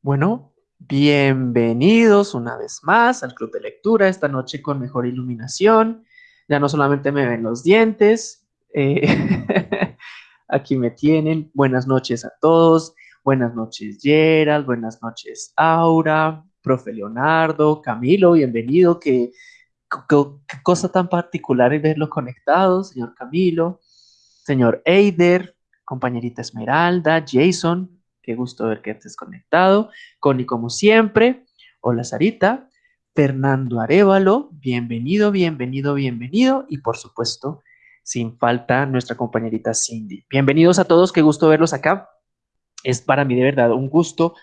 Bueno, bienvenidos una vez más al Club de Lectura, esta noche con mejor iluminación. Ya no solamente me ven los dientes, eh, aquí me tienen. Buenas noches a todos. Buenas noches, Gerald. Buenas noches, Aura, profe Leonardo, Camilo, bienvenido. Qué, cosa tan particular es verlo conectado, señor Camilo, señor Eider, compañerita Esmeralda, Jason, Qué gusto ver que estés conectado. Connie, como siempre. Hola, Sarita. Fernando Arevalo, bienvenido, bienvenido, bienvenido. Y por supuesto, sin falta, nuestra compañerita Cindy. Bienvenidos a todos, qué gusto verlos acá. Es para mí de verdad un gusto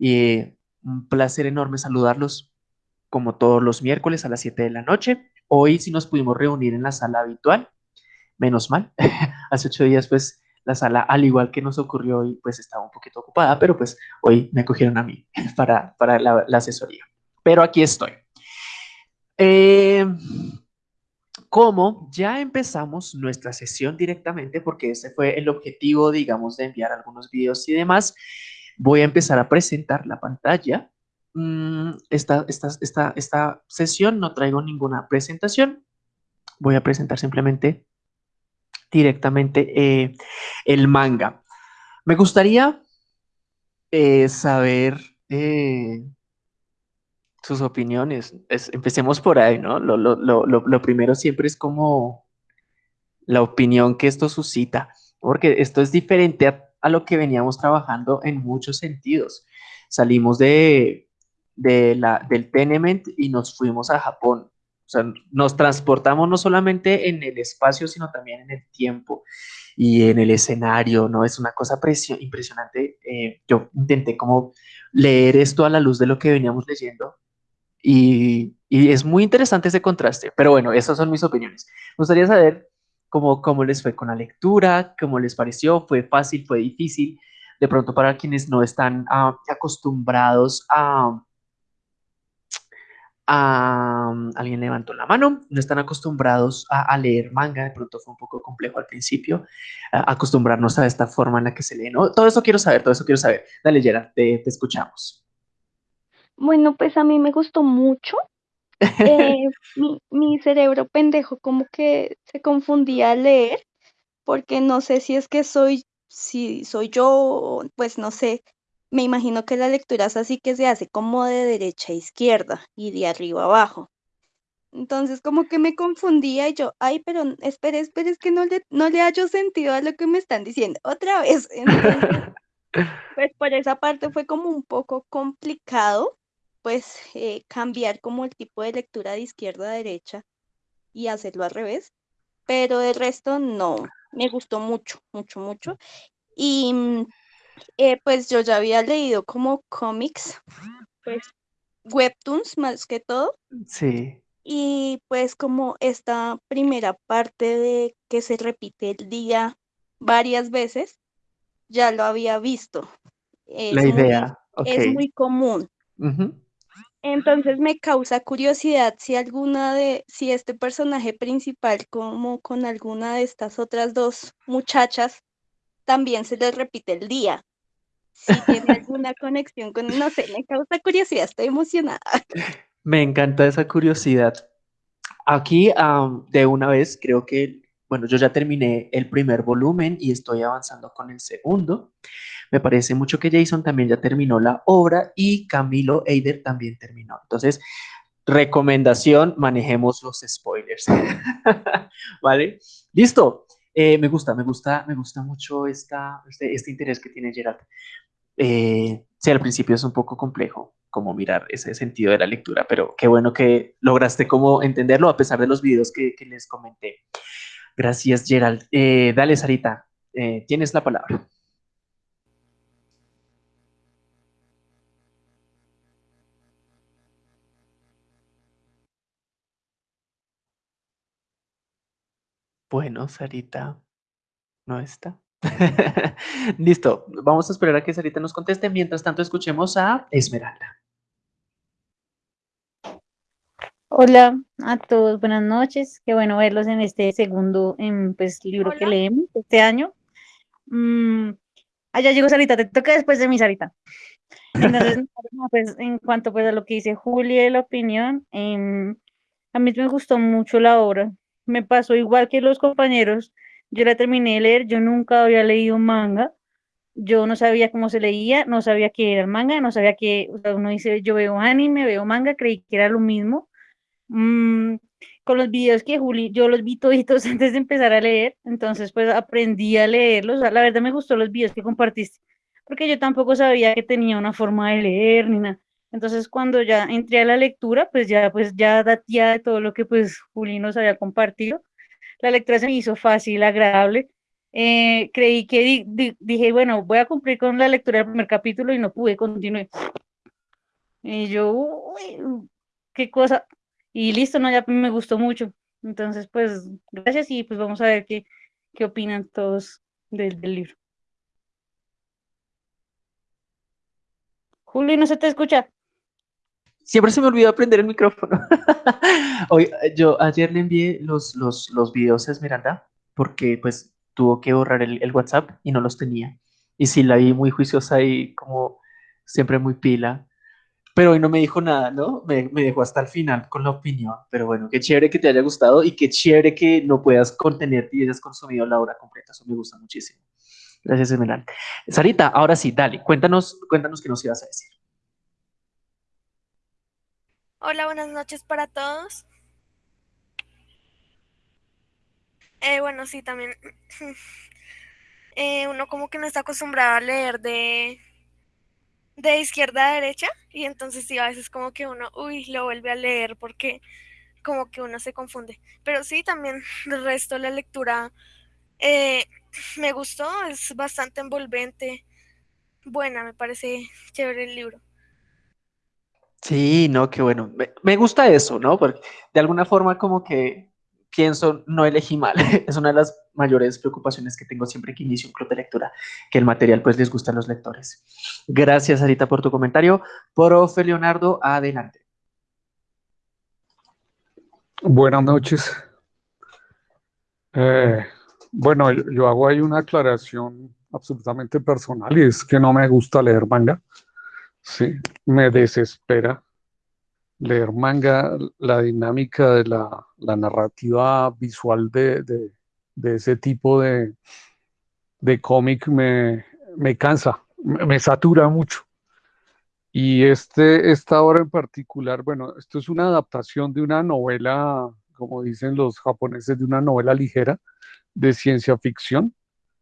y un placer enorme saludarlos como todos los miércoles a las 7 de la noche. Hoy sí nos pudimos reunir en la sala habitual, menos mal. Hace ocho días pues la sala, al igual que nos ocurrió hoy, pues estaba un poquito ocupada, pero pues hoy me acogieron a mí para, para la, asesoría. Pero aquí estoy. Eh, como ya empezamos nuestra sesión directamente, porque ese fue el objetivo, digamos, de enviar algunos videos y demás, voy a empezar a presentar la pantalla. Mm, esta, esta, esta, esta sesión no traigo ninguna presentación. Voy a presentar simplemente directamente eh, el manga. Me gustaría eh, saber eh, sus opiniones. empecemos por ahí, ¿no? Lo, primero siempre es como la opinión que esto suscita, porque esto es diferente a, lo que veníamos trabajando en muchos sentidos. Salimos de, del Tenement y nos fuimos a Japón. O sea, nos transportamos no solamente en el espacio, sino también en el tiempo y en el escenario, ¿no? Es una cosa impresionante. Eh, yo intenté como leer esto a la luz de lo que veníamos leyendo y, y, es muy interesante ese contraste. Pero bueno, esas son mis opiniones. Me gustaría saber cómo, cómo les fue con la lectura, cómo les pareció, fue fácil, fue difícil. De pronto para quienes no están ah, acostumbrados a alguien levantó la mano, no están acostumbrados a, leer manga, de pronto fue un poco complejo al principio, acostumbrarnos a esta forma en la que se lee, ¿no? Todo eso quiero saber, todo eso quiero saber. Dale, Gerard, te, te escuchamos. Bueno, pues a mí me gustó mucho. Eh, mi, mi cerebro pendejo como que se confundía al leer, porque no sé si es que soy, si soy yo, pues no sé, me imagino que la lectura es así que se hace como de derecha a izquierda y de arriba a abajo. Entonces como que me confundía y yo, ay, pero espere, espere, es que no le, no le hallo sentido a lo que me están diciendo. Otra vez. pues por esa parte fue como un poco complicado, pues eh, cambiar como el tipo de lectura de izquierda a derecha y hacerlo al revés. Pero el resto no, me gustó mucho, mucho, mucho. Y mm, eh, pues yo ya había leído como cómics, pues webtoons más que todo. Sí. Y pues como esta primera parte de que se repite el día varias veces, ya lo había visto. La idea. Es muy común. Entonces me causa curiosidad si alguna de, si este personaje principal, como con alguna de estas otras dos muchachas, también se les repite el día si tiene alguna conexión con, no sé, me causa curiosidad, estoy emocionada. Me encanta esa curiosidad. Aquí, de una vez, creo que, bueno, yo ya terminé el primer volumen y estoy avanzando con el segundo. Me parece mucho que Jason también ya terminó la obra y Camilo Eider también terminó. Entonces, recomendación, manejemos los spoilers. ¿Vale? Listo. Eh, me gusta, me gusta, me gusta mucho esta, este, este interés que tiene Gerard. Eh, sí, al principio es un poco complejo como mirar ese sentido de la lectura, pero qué bueno que lograste como entenderlo a pesar de los videos que, les comenté. Gracias, Gerald. Eh, dale, Sarita, tienes la palabra. Bueno, Sarita, no está. Listo, vamos a esperar a que Sarita nos conteste. Mientras tanto, escuchemos a Esmeralda. Hola a todos, buenas noches. Qué bueno verlos en este segundo pues, libro que leemos este año. Mm, allá llegó Sarita, te toca después de mi Sarita. Entonces, pues, en cuanto pues, a lo que dice Julia de la opinión, em, a mí me gustó mucho la obra. Me pasó igual que los compañeros. Yo la terminé de leer, yo nunca había leído manga. Yo no sabía cómo se leía, no sabía qué era el manga, no sabía que, uno dice, yo veo anime, veo manga, creí que era lo mismo. Mm, con los videos que Juli, yo los vi toditos antes de empezar a leer, entonces pues aprendí a leerlos. La verdad me gustó los videos que compartiste, porque yo tampoco sabía que tenía una forma de leer ni nada. Entonces cuando ya entré a la lectura, pues ya pues ya datía de todo lo que pues Juli nos había compartido. La lectura se me hizo fácil, agradable. Eh, creí que dije, bueno, voy a cumplir con la lectura del primer capítulo y no pude, continuar. Y yo, uy, qué cosa, y listo, no, ya me gustó mucho. Entonces, pues, gracias y pues vamos a ver qué, qué opinan todos del, libro. Juli, no se te escucha. Siempre se me olvidó aprender el micrófono. Hoy, yo ayer le envié los, los, los videos a Esmeralda porque pues tuvo que borrar el, el, WhatsApp y no los tenía. Y sí, la vi muy juiciosa y como siempre muy pila pero hoy no me dijo nada, ¿no? Me, me, dejó hasta el final con la opinión. Pero bueno, qué chévere que te haya gustado y qué chévere que no puedas contenerte y hayas consumido la obra completa. Eso me gusta muchísimo. Gracias, Esmeralda. Sarita, ahora sí, dale, cuéntanos, cuéntanos qué nos ibas a decir. Hola, buenas noches para todos. Eh, bueno, sí, también. Eh, uno como que no está acostumbrado a leer de, de izquierda a derecha y entonces sí, a veces como que uno, uy, lo vuelve a leer porque como que uno se confunde. Pero sí, también el resto de la lectura eh, me gustó, es bastante envolvente, buena, me parece chévere el libro. Sí, no, qué bueno. Me, gusta eso, ¿no? Porque de alguna forma como que pienso, no elegí mal. es una de las mayores preocupaciones que tengo siempre que inicio un club de lectura, que el material pues les gusta a los lectores. Gracias, Arita, por tu comentario. Profe Leonardo, adelante. Buenas noches. Eh, bueno, yo, hago ahí una aclaración absolutamente personal y es que no me gusta leer manga. Sí, me desespera leer manga, la dinámica de la, narrativa visual de, ese tipo de, cómic me, cansa, me, satura mucho. Y este, esta obra en particular, bueno, esto es una adaptación de una novela, como dicen los japoneses, de una novela ligera de ciencia ficción.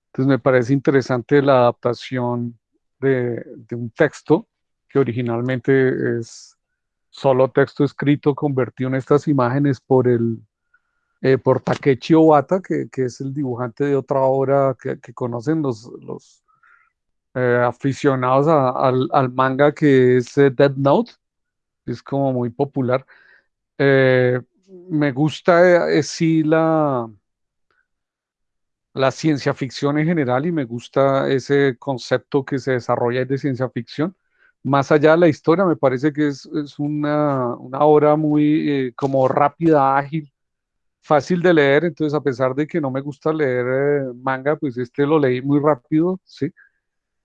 Entonces me parece interesante la adaptación de un texto originalmente es solo texto escrito convertido en estas imágenes por el eh, por Takechi Obata, que, es el dibujante de otra obra que, conocen los, los eh, aficionados al, manga que es eh, Dead Note, es como muy popular. me gusta sí la, la ciencia ficción en general y me gusta ese concepto que se desarrolla de ciencia ficción más allá de la historia, me parece que es, una, obra muy eh, como rápida, ágil, fácil de leer, entonces a pesar de que no me gusta leer eh, manga, pues este lo leí muy rápido, ¿sí?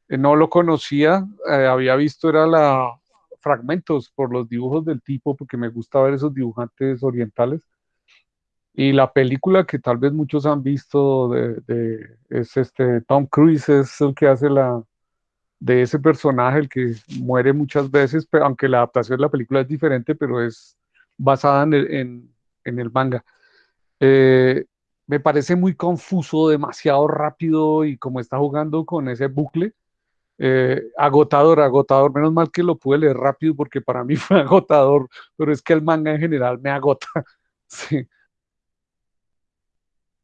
Eh, no lo conocía, había visto, era la fragmentos por los dibujos del tipo, porque me gusta ver esos dibujantes orientales. Y la película que tal vez muchos han visto de, es este Tom Cruise, es el que hace la, de ese personaje, el que muere muchas veces, pero aunque la adaptación de la película es diferente, pero es basada en el, manga. Eh, me parece muy confuso, demasiado rápido y como está jugando con ese bucle, eh, agotador, agotador. Menos mal que lo pude leer rápido porque para mí fue agotador, pero es que el manga en general me agota. sí.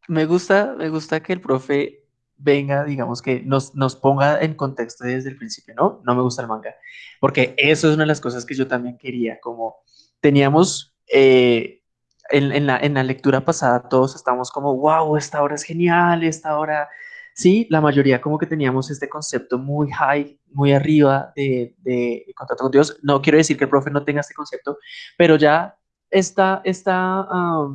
Me gusta, me gusta que el profe venga, digamos que nos, nos ponga en contexto desde el principio, ¿no? No me gusta el manga, porque eso es una de las cosas que yo también quería, como teníamos eh, en, la, en la lectura pasada, todos estamos como, wow, esta hora es genial, esta hora, sí, la mayoría como que teníamos este concepto muy high, muy arriba de, de contacto con Dios. No quiero decir que el profe no tenga este concepto, pero ya esta, esta,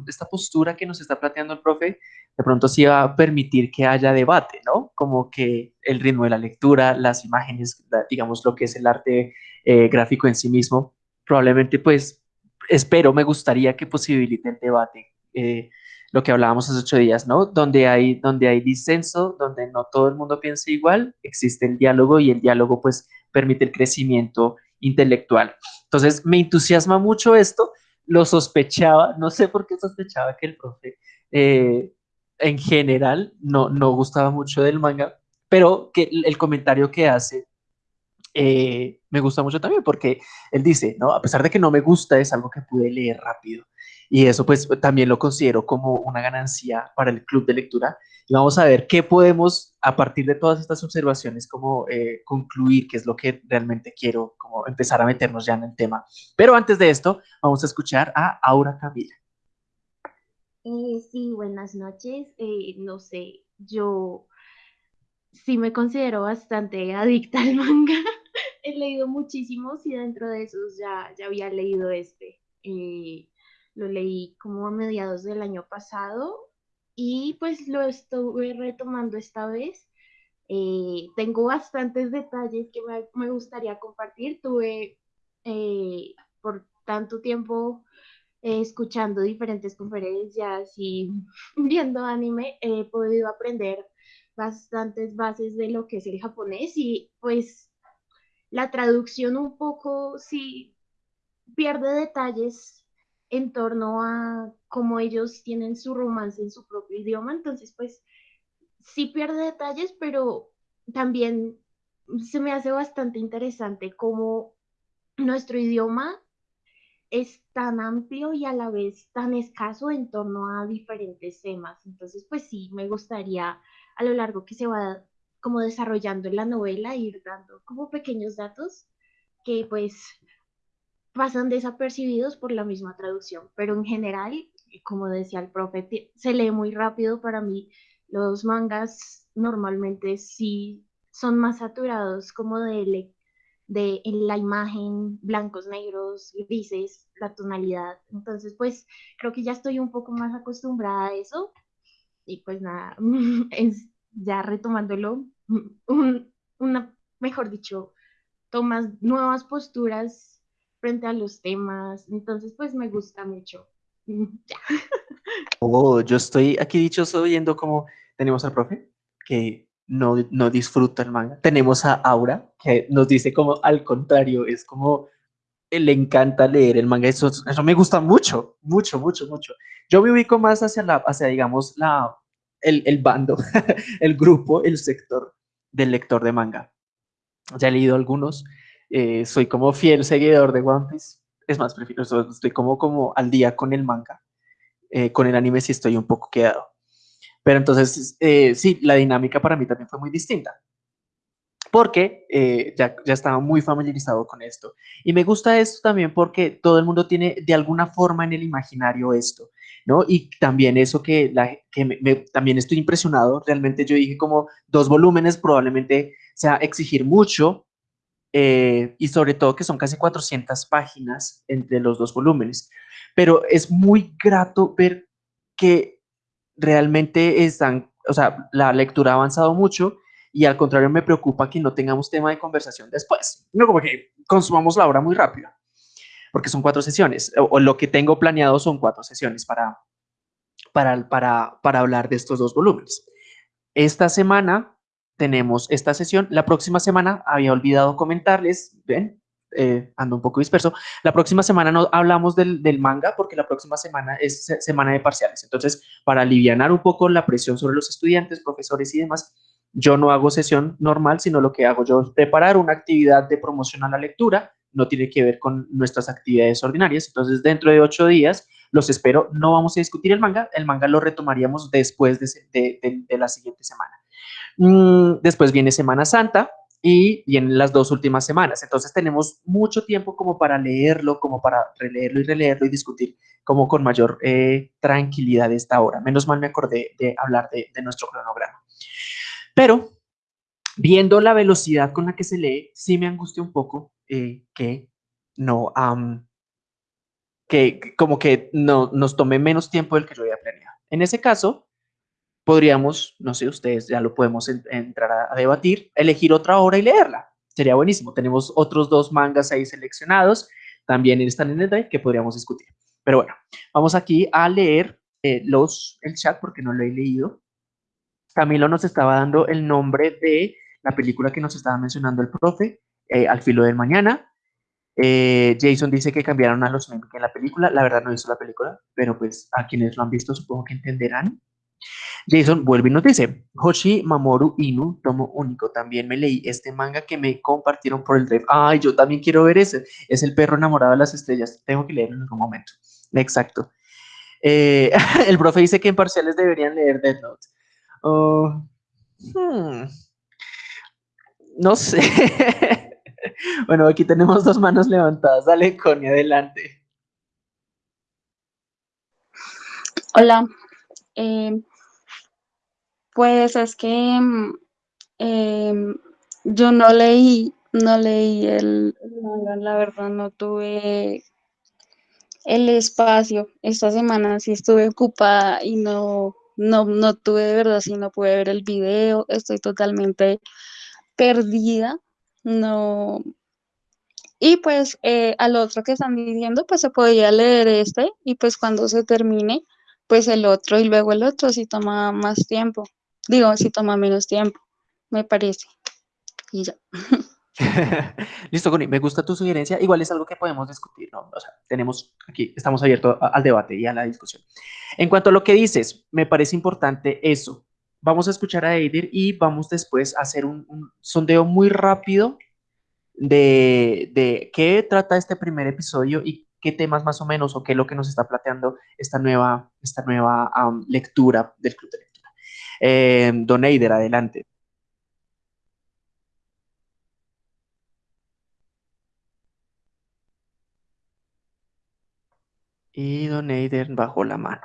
esta postura que nos está planteando el profe de pronto sí va a permitir que haya debate, ¿no? Como que el ritmo de la lectura, las imágenes, digamos lo que es el arte eh, gráfico en sí mismo, probablemente pues espero, me gustaría que posibilite el debate. Eh, lo que hablábamos hace ocho días, ¿no? Donde hay, donde hay disenso, donde no todo el mundo piensa igual, existe el diálogo y el diálogo pues permite el crecimiento intelectual. Entonces me entusiasma mucho esto, lo sospechaba, no sé por qué sospechaba que el profe eh, en general no, no gustaba mucho del manga, pero que el comentario que hace eh, me gusta mucho también porque él dice, ¿no? A pesar de que no me gusta, es algo que pude leer rápido. Y eso pues también lo considero como una ganancia para el club de lectura. Y vamos a ver qué podemos, a partir de todas estas observaciones, como eh, concluir, qué es lo que realmente quiero, como empezar a meternos ya en el tema. Pero antes de esto, vamos a escuchar a Aura Camila. Eh, sí, buenas noches. no sé, yo sí me considero bastante adicta al manga he leído muchísimos y dentro de esos ya, ya había leído este. Eh, lo leí como a mediados del año pasado y pues lo estuve retomando esta vez. Eh, tengo bastantes detalles que me, gustaría compartir. Tuve eh, por tanto tiempo escuchando diferentes conferencias y viendo anime, he podido aprender bastantes bases de lo que es el japonés y pues la traducción un poco sí pierde detalles en torno a cómo ellos tienen su romance en su propio idioma, entonces pues sí pierde detalles, pero también se me hace bastante interesante cómo nuestro idioma es tan amplio y a la vez tan escaso en torno a diferentes temas. Entonces, pues sí, me gustaría a lo largo que se va como desarrollando en la novela, ir dando como pequeños datos que pues pasan desapercibidos por la misma traducción, pero en general, como decía el profe, se lee muy rápido para mí. Los mangas normalmente sí son más saturados como de, de la imagen, blancos, negros, grises, la tonalidad. Entonces, pues creo que ya estoy un poco más acostumbrada a eso. Y pues nada, es, ya retomándolo, una, mejor dicho, tomas nuevas posturas frente a los temas. Entonces, pues me gusta mucho. Oh, yo estoy aquí dichoso viendo cómo tenemos al profe que no, no disfruta el manga. Tenemos a Aura que nos dice como al contrario, es como le encanta leer el manga. Eso, eso me gusta mucho, mucho, mucho, mucho. Yo me ubico más hacia, la, hacia digamos, la, el, el bando, el grupo, el sector del lector de manga. Ya he leído algunos, eh, soy como fiel seguidor de One Piece, es más, prefiero, estoy como, como al día con el manga, eh, con el anime sí estoy un poco quedado. Pero entonces, eh, sí, la dinámica para mí también fue muy distinta porque ya, ya, estaba muy familiarizado con esto. Y me gusta esto también porque todo el mundo tiene de alguna forma en el imaginario esto. ¿no? Y también eso que, la, que también estoy impresionado, realmente yo dije como dos volúmenes probablemente sea exigir mucho eh, y sobre todo que son casi 400 páginas entre los dos volúmenes, pero es muy grato ver que realmente están, o sea, la lectura ha avanzado mucho y al contrario me preocupa que no tengamos tema de conversación después, no como que consumamos la obra muy rápido porque son cuatro sesiones, o, lo que tengo planeado son cuatro sesiones para, para, para, para hablar de estos dos volúmenes. Esta semana tenemos esta sesión, la próxima semana había olvidado comentarles, ven, eh, ando un poco disperso. La próxima semana no hablamos del, del, manga porque la próxima semana es semana de parciales. Entonces, para aliviar un poco la presión sobre los estudiantes, profesores y demás, yo no hago sesión normal, sino lo que hago yo es preparar una actividad de promoción a la lectura no tiene que ver con nuestras actividades ordinarias. Entonces, dentro de ocho días, los espero. No vamos a discutir el manga, el manga lo retomaríamos después de, la siguiente semana. Mm, después viene Semana Santa y vienen las dos últimas semanas. Entonces, tenemos mucho tiempo como para leerlo, como para releerlo y releerlo y discutir como con mayor eh, tranquilidad esta hora. Menos mal me acordé de hablar de, de nuestro cronograma. Pero viendo la velocidad con la que se lee, sí me angustia un poco eh, que no, que como que no, nos tome menos tiempo del que yo había planeado. En ese caso, podríamos, no sé, ustedes ya lo podemos entrar a, debatir, elegir otra obra y leerla. Sería buenísimo. Tenemos otros dos mangas ahí seleccionados, también están en el drive que podríamos discutir. Pero bueno, vamos aquí a leer eh, los, el chat porque no lo he leído. Camilo nos estaba dando el nombre de la película que nos estaba mencionando el profe, eh, Al filo del mañana. Eh, Jason dice que cambiaron a los memes en la película. La verdad no he visto la película, pero pues a quienes lo han visto supongo que entenderán. Jason vuelve y nos dice, Hoshi Mamoru Inu, tomo único. También me leí este manga que me compartieron por el drive. Ay, yo también quiero ver ese. Es el perro enamorado de las estrellas. Tengo que leerlo en algún momento. Exacto. Eh, el profe dice que en parciales deberían leer Death Note. Oh, hmm. No sé. bueno, aquí tenemos dos manos levantadas. Dale, Connie, adelante. Hola. Eh, pues es que mm, em, yo no leí, no leí el, la verdad no tuve el espacio. Esta semana sí estuve ocupada y no, no, no tuve de verdad, sí no pude ver el video, estoy totalmente perdida, no. Y pues eh, al otro que están diciendo, pues se podía leer este y pues cuando se termine, pues el otro y luego el otro si toma más tiempo. Digo, si toma menos tiempo, me parece. Y ya. Listo, Connie, me gusta tu sugerencia. Igual es algo que podemos discutir, ¿no? O sea, tenemos aquí, estamos abiertos al debate y a la discusión. En cuanto a lo que dices, me parece importante eso. Vamos a escuchar a Eidir y vamos después a hacer un, sondeo muy rápido de, de, qué trata este primer episodio y qué temas más o menos o qué es lo que nos está planteando esta nueva, esta nueva lectura del Club eh, don Eider, adelante. Y Don Eider bajó la mano.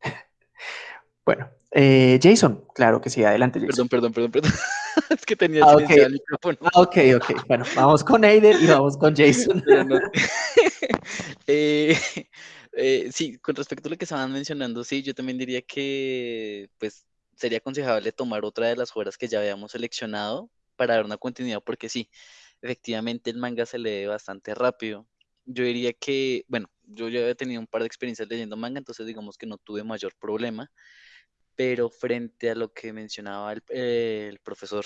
bueno, eh, Jason, claro que sí, adelante. Perdón, perdón, perdón, perdón. es que tenía ah, el micrófono. Ah, ok, ok. Bueno, vamos con Eider y vamos con Jason. eh, eh, sí, con respecto a lo que estaban mencionando, sí, yo también diría que, pues, sería aconsejable tomar otra de las obras que ya habíamos seleccionado para dar una continuidad, porque sí, efectivamente el manga se lee bastante rápido. Yo diría que, bueno, yo ya había tenido un par de experiencias leyendo manga, entonces digamos que no tuve mayor problema, pero frente a lo que mencionaba el, el profesor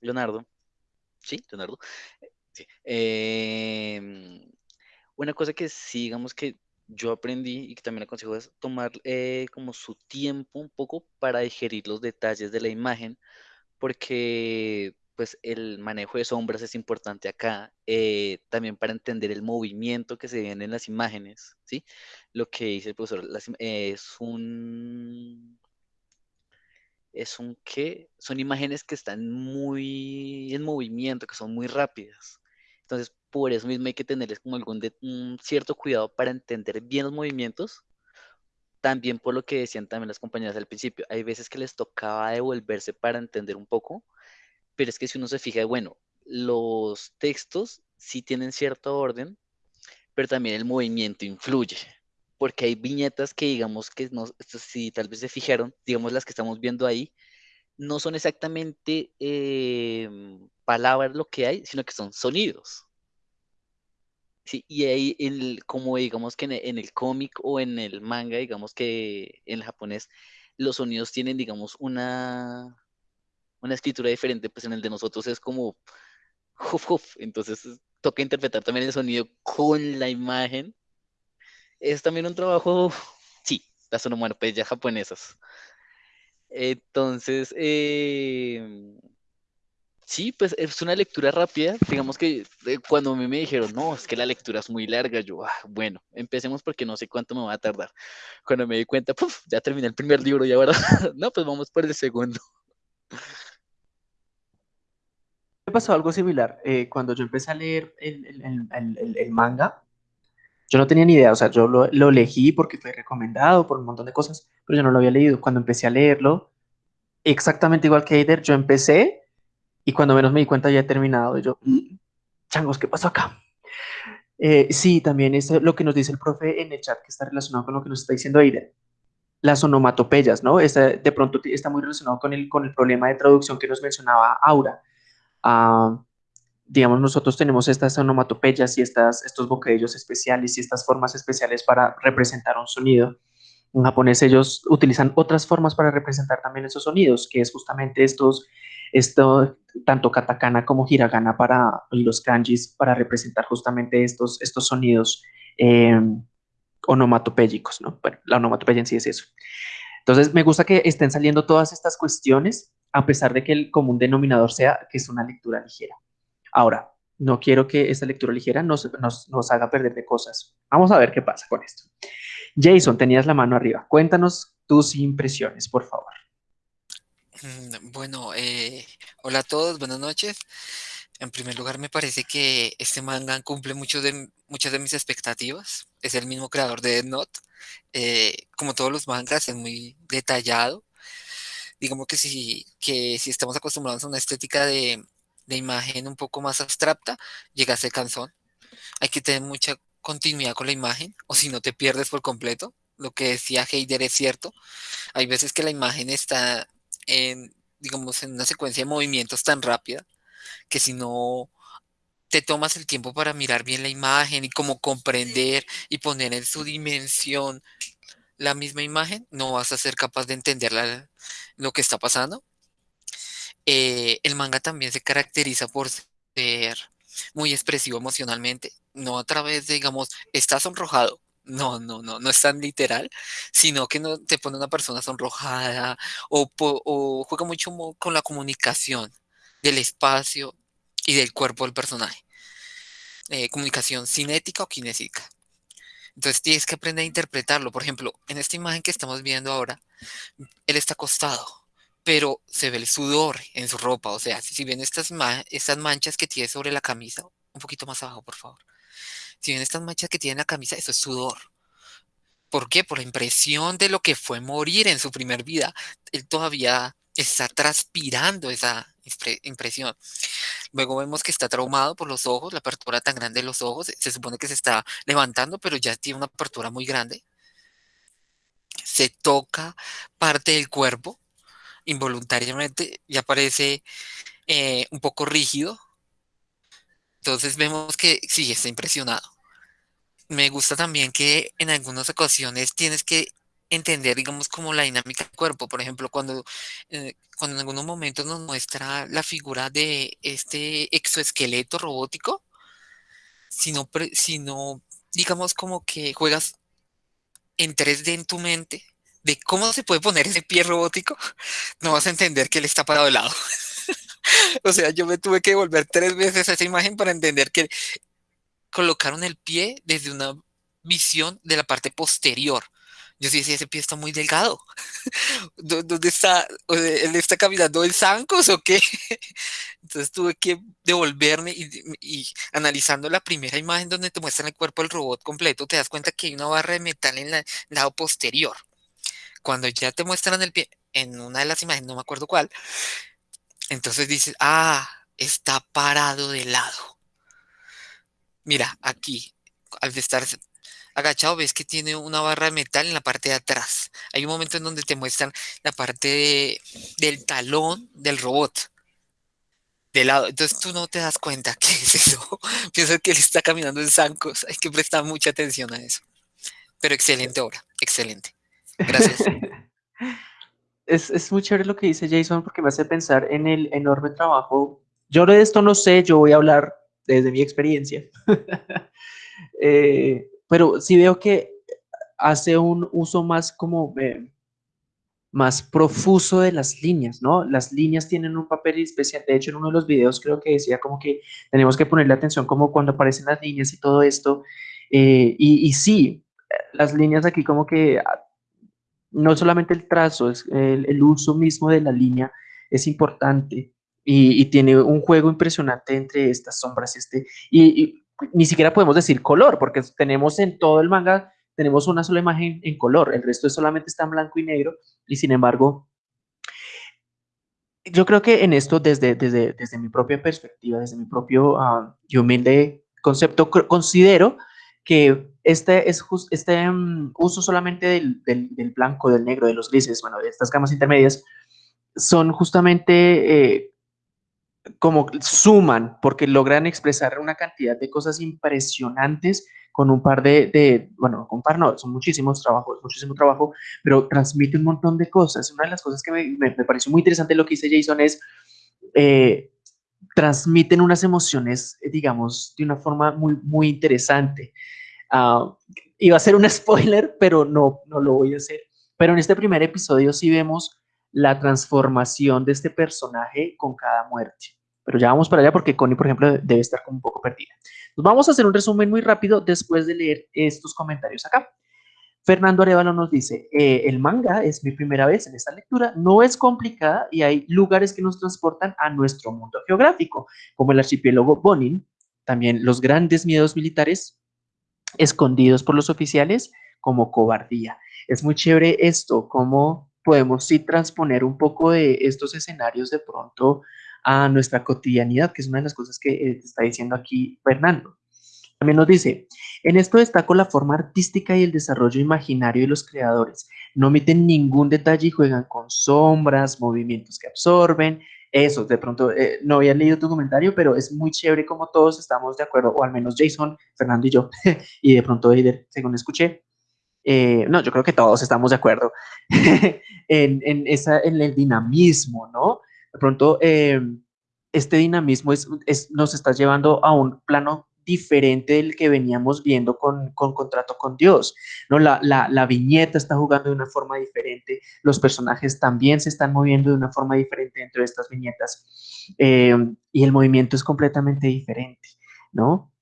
Leonardo, ¿sí? Leonardo, sí. Em, una cosa que sí, digamos que yo aprendí y que también aconsejo es tomar eh, como su tiempo un poco para digerir los detalles de la imagen, porque pues el manejo de sombras es importante acá, eh, también para entender el movimiento que se ven en las imágenes, ¿sí? Lo que dice el profesor es un... Es un qué? Son imágenes que están muy en movimiento, que son muy rápidas. Entonces, por eso mismo hay que tenerles como algún un cierto cuidado para entender bien los movimientos. También por lo que decían también las compañeras al principio, hay veces que les tocaba devolverse para entender un poco, pero es que si uno se fija, bueno, los textos sí tienen cierto orden, pero también el movimiento influye, porque hay viñetas que digamos que no, si tal vez se fijaron, digamos las que estamos viendo ahí, no son exactamente em, palabras lo que hay, sino que son sonidos. Sí, y ahí, el, como digamos que en, el cómic o en el manga, digamos que en el japonés, los sonidos tienen, digamos, una, una escritura diferente, pues en el de nosotros es como entonces toca interpretar también el sonido con la imagen. Es también un trabajo, sí, las onomatopeyas japonesas. Entonces, eh, Sí, pues es una lectura rápida. Digamos que eh, cuando a mí me dijeron, no, es que la lectura es muy larga, yo, ah, bueno, empecemos porque no sé cuánto me va a tardar. Cuando me di cuenta, puf, ya terminé el primer libro y ahora, no, pues vamos por el segundo. Me pasó algo similar. Eh, cuando yo empecé a leer el, manga, yo no tenía ni idea, o sea, yo lo, lo elegí porque fue recomendado por un montón de cosas, pero yo no lo había leído. Cuando empecé a leerlo, exactamente igual que Eider, yo empecé y cuando menos me di cuenta ya he terminado. Y yo, mm, changos, ¿qué pasó acá? Eh, sí, también es lo que nos dice el profe en el chat que está relacionado con lo que nos está diciendo Aiden. las onomatopeyas, ¿no? de pronto está muy relacionado con el, con el problema de traducción que nos mencionaba Aura. Ah, digamos, nosotros tenemos estas onomatopeyas y estas, estos bocadillos especiales y estas formas especiales para representar un sonido. En japonés ellos utilizan otras formas para representar también esos sonidos, que es justamente estos, esto, tanto katakana como hiragana para los kanjis, para representar justamente estos, estos sonidos eh, ¿no? Bueno, la onomatopeya en sí es eso. Entonces, me gusta que estén saliendo todas estas cuestiones, a pesar de que el común denominador sea que es una lectura ligera. Ahora, no quiero que esta lectura ligera nos, nos haga perder de cosas. Vamos a ver qué pasa con esto. Jason, tenías la mano arriba. Cuéntanos tus impresiones, por favor. Mm, bueno, eh, hola a todos, buenas noches. En primer lugar, me parece que este manga cumple mucho de, muchas de mis expectativas. Es el mismo creador de Dead Note. Eh, como todos los mangas, es muy detallado. Digamos que si, que si estamos acostumbrados a una estética de, de imagen un poco más abstracta, llega a ser cansón. Hay que tener mucha continuidad con la imagen, o si no te pierdes por completo. Lo que decía Heider es cierto. Hay veces que la imagen está en, digamos, en una secuencia de movimientos tan rápida que si no te tomas el tiempo para mirar bien la imagen y como comprender y poner en su dimensión la misma imagen, no vas a ser capaz de entender lo que está pasando. Eh, el manga también se caracteriza por ser muy expresivo emocionalmente, no a través de, digamos, está sonrojado, no, no, no, no es tan literal, sino que no te pone una persona sonrojada o, juega mucho con la comunicación del espacio y del cuerpo del personaje. Eh, comunicación cinética o kinésica. Entonces tienes que aprender a interpretarlo. Por ejemplo, en esta imagen que estamos viendo ahora, él está acostado, pero se ve el sudor en su ropa. O sea, si ven estas, estas manchas que tiene sobre la camisa, un poquito más abajo, por favor. Si ven estas manchas que tiene en la camisa, eso es sudor. ¿Por qué? Por la impresión de lo que fue morir en su primer vida. Él todavía está transpirando esa impresión. Luego vemos que está traumado por los ojos, la apertura tan grande de los ojos. Se supone que se está levantando, pero ya tiene una apertura muy grande. Se toca parte del cuerpo involuntariamente y aparece eh, un poco rígido. Entonces vemos que sí, está impresionado. Me gusta también que en algunas ocasiones tienes que entender, digamos, como la dinámica del cuerpo. Por ejemplo, cuando, eh, cuando en algunos momentos nos muestra la figura de este exoesqueleto robótico, sino, sino digamos, como que juegas en 3D en tu mente de cómo se puede poner ese pie robótico, no vas a entender que él está parado de lado. o sea, yo me tuve que volver tres veces a esa imagen para entender que colocaron el pie desde una visión de la parte posterior yo sí decía, ese pie está muy delgado. ¿Dónde está? ¿Él está caminando en zancos o qué? Entonces tuve que devolverme y, analizando la primera imagen donde te muestran el cuerpo del robot completo, te das cuenta que hay una barra de metal en el lado posterior. Cuando ya te muestran el pie, en una de las imágenes, no me acuerdo cuál, entonces dices, ah, está parado de lado. Mira, aquí, al estar agachado ves que tiene una barra de metal en la parte de atrás. Hay un momento en donde te muestran la parte del talón del robot. De lado. Entonces tú no te das cuenta que es eso. Piensas que él está caminando en zancos. Hay que prestar mucha atención a eso. Pero excelente obra. Excelente. Gracias. es, es muy chévere lo que dice Jason porque me hace pensar en el enorme trabajo. Yo de esto no sé, yo voy a hablar desde mi experiencia. eh, pero sí veo que hace un uso más como eh, más profuso de las líneas, ¿no? Las líneas tienen un papel especial. De hecho, en uno de los videos creo que decía como que tenemos que ponerle atención como cuando aparecen las líneas y todo esto. Eh, y, sí, las líneas aquí como que ah, no solamente el trazo, es el, uso mismo de la línea es importante y, tiene un juego impresionante entre estas sombras y este. y ni siquiera podemos decir color, porque tenemos en todo el manga, tenemos una sola imagen en color, el resto solamente está en blanco y negro, y sin embargo, yo creo que en esto, desde, desde, desde mi propia perspectiva, desde mi propio uh, y humilde concepto, considero que este, es este um, uso solamente del, del, del, blanco, del negro, de los grises, bueno, de estas gamas intermedias, son justamente eh, como suman, porque logran expresar una cantidad de cosas impresionantes con un par de, de, bueno, con un par no, son muchísimos trabajos, muchísimo trabajo, pero transmite un montón de cosas. Una de las cosas que me, me, me pareció muy interesante lo que dice Jason es, eh, transmiten unas emociones, digamos, de una forma muy, muy interesante. Uh, iba a ser un spoiler, pero no, no lo voy a hacer. Pero en este primer episodio sí vemos la transformación de este personaje con cada muerte. Pero ya vamos para allá porque Connie, por ejemplo, debe estar como un poco perdida. Nos vamos a hacer un resumen muy rápido después de leer estos comentarios acá. Fernando Arevalo nos dice, eh, el manga es mi primera vez en esta lectura, no es complicada y hay lugares que nos transportan a nuestro mundo geográfico, como el archipiélago Bonin, también los grandes miedos militares escondidos por los oficiales como cobardía. Es muy chévere esto, cómo podemos sí transponer un poco de estos escenarios de pronto a nuestra cotidianidad, que es una de las cosas que eh, está diciendo aquí Fernando. También nos dice, en esto destaco la forma artística y el desarrollo imaginario de los creadores. No omiten ningún detalle y juegan con sombras, movimientos que absorben. Eso, de pronto, eh, no había leído tu comentario, pero es muy chévere como todos estamos de acuerdo, o al menos Jason, Fernando y yo, y de pronto Eider, según escuché, eh, no, yo creo que todos estamos de acuerdo en, en, esa, en el dinamismo, ¿no? De pronto, eh, este dinamismo es, es, nos está llevando a un plano diferente del que veníamos viendo con, con Contrato con Dios, ¿no? La, la, viñeta está jugando de una forma diferente, los personajes también se están moviendo de una forma diferente dentro de estas viñetas eh, y el movimiento es completamente diferente, ¿no?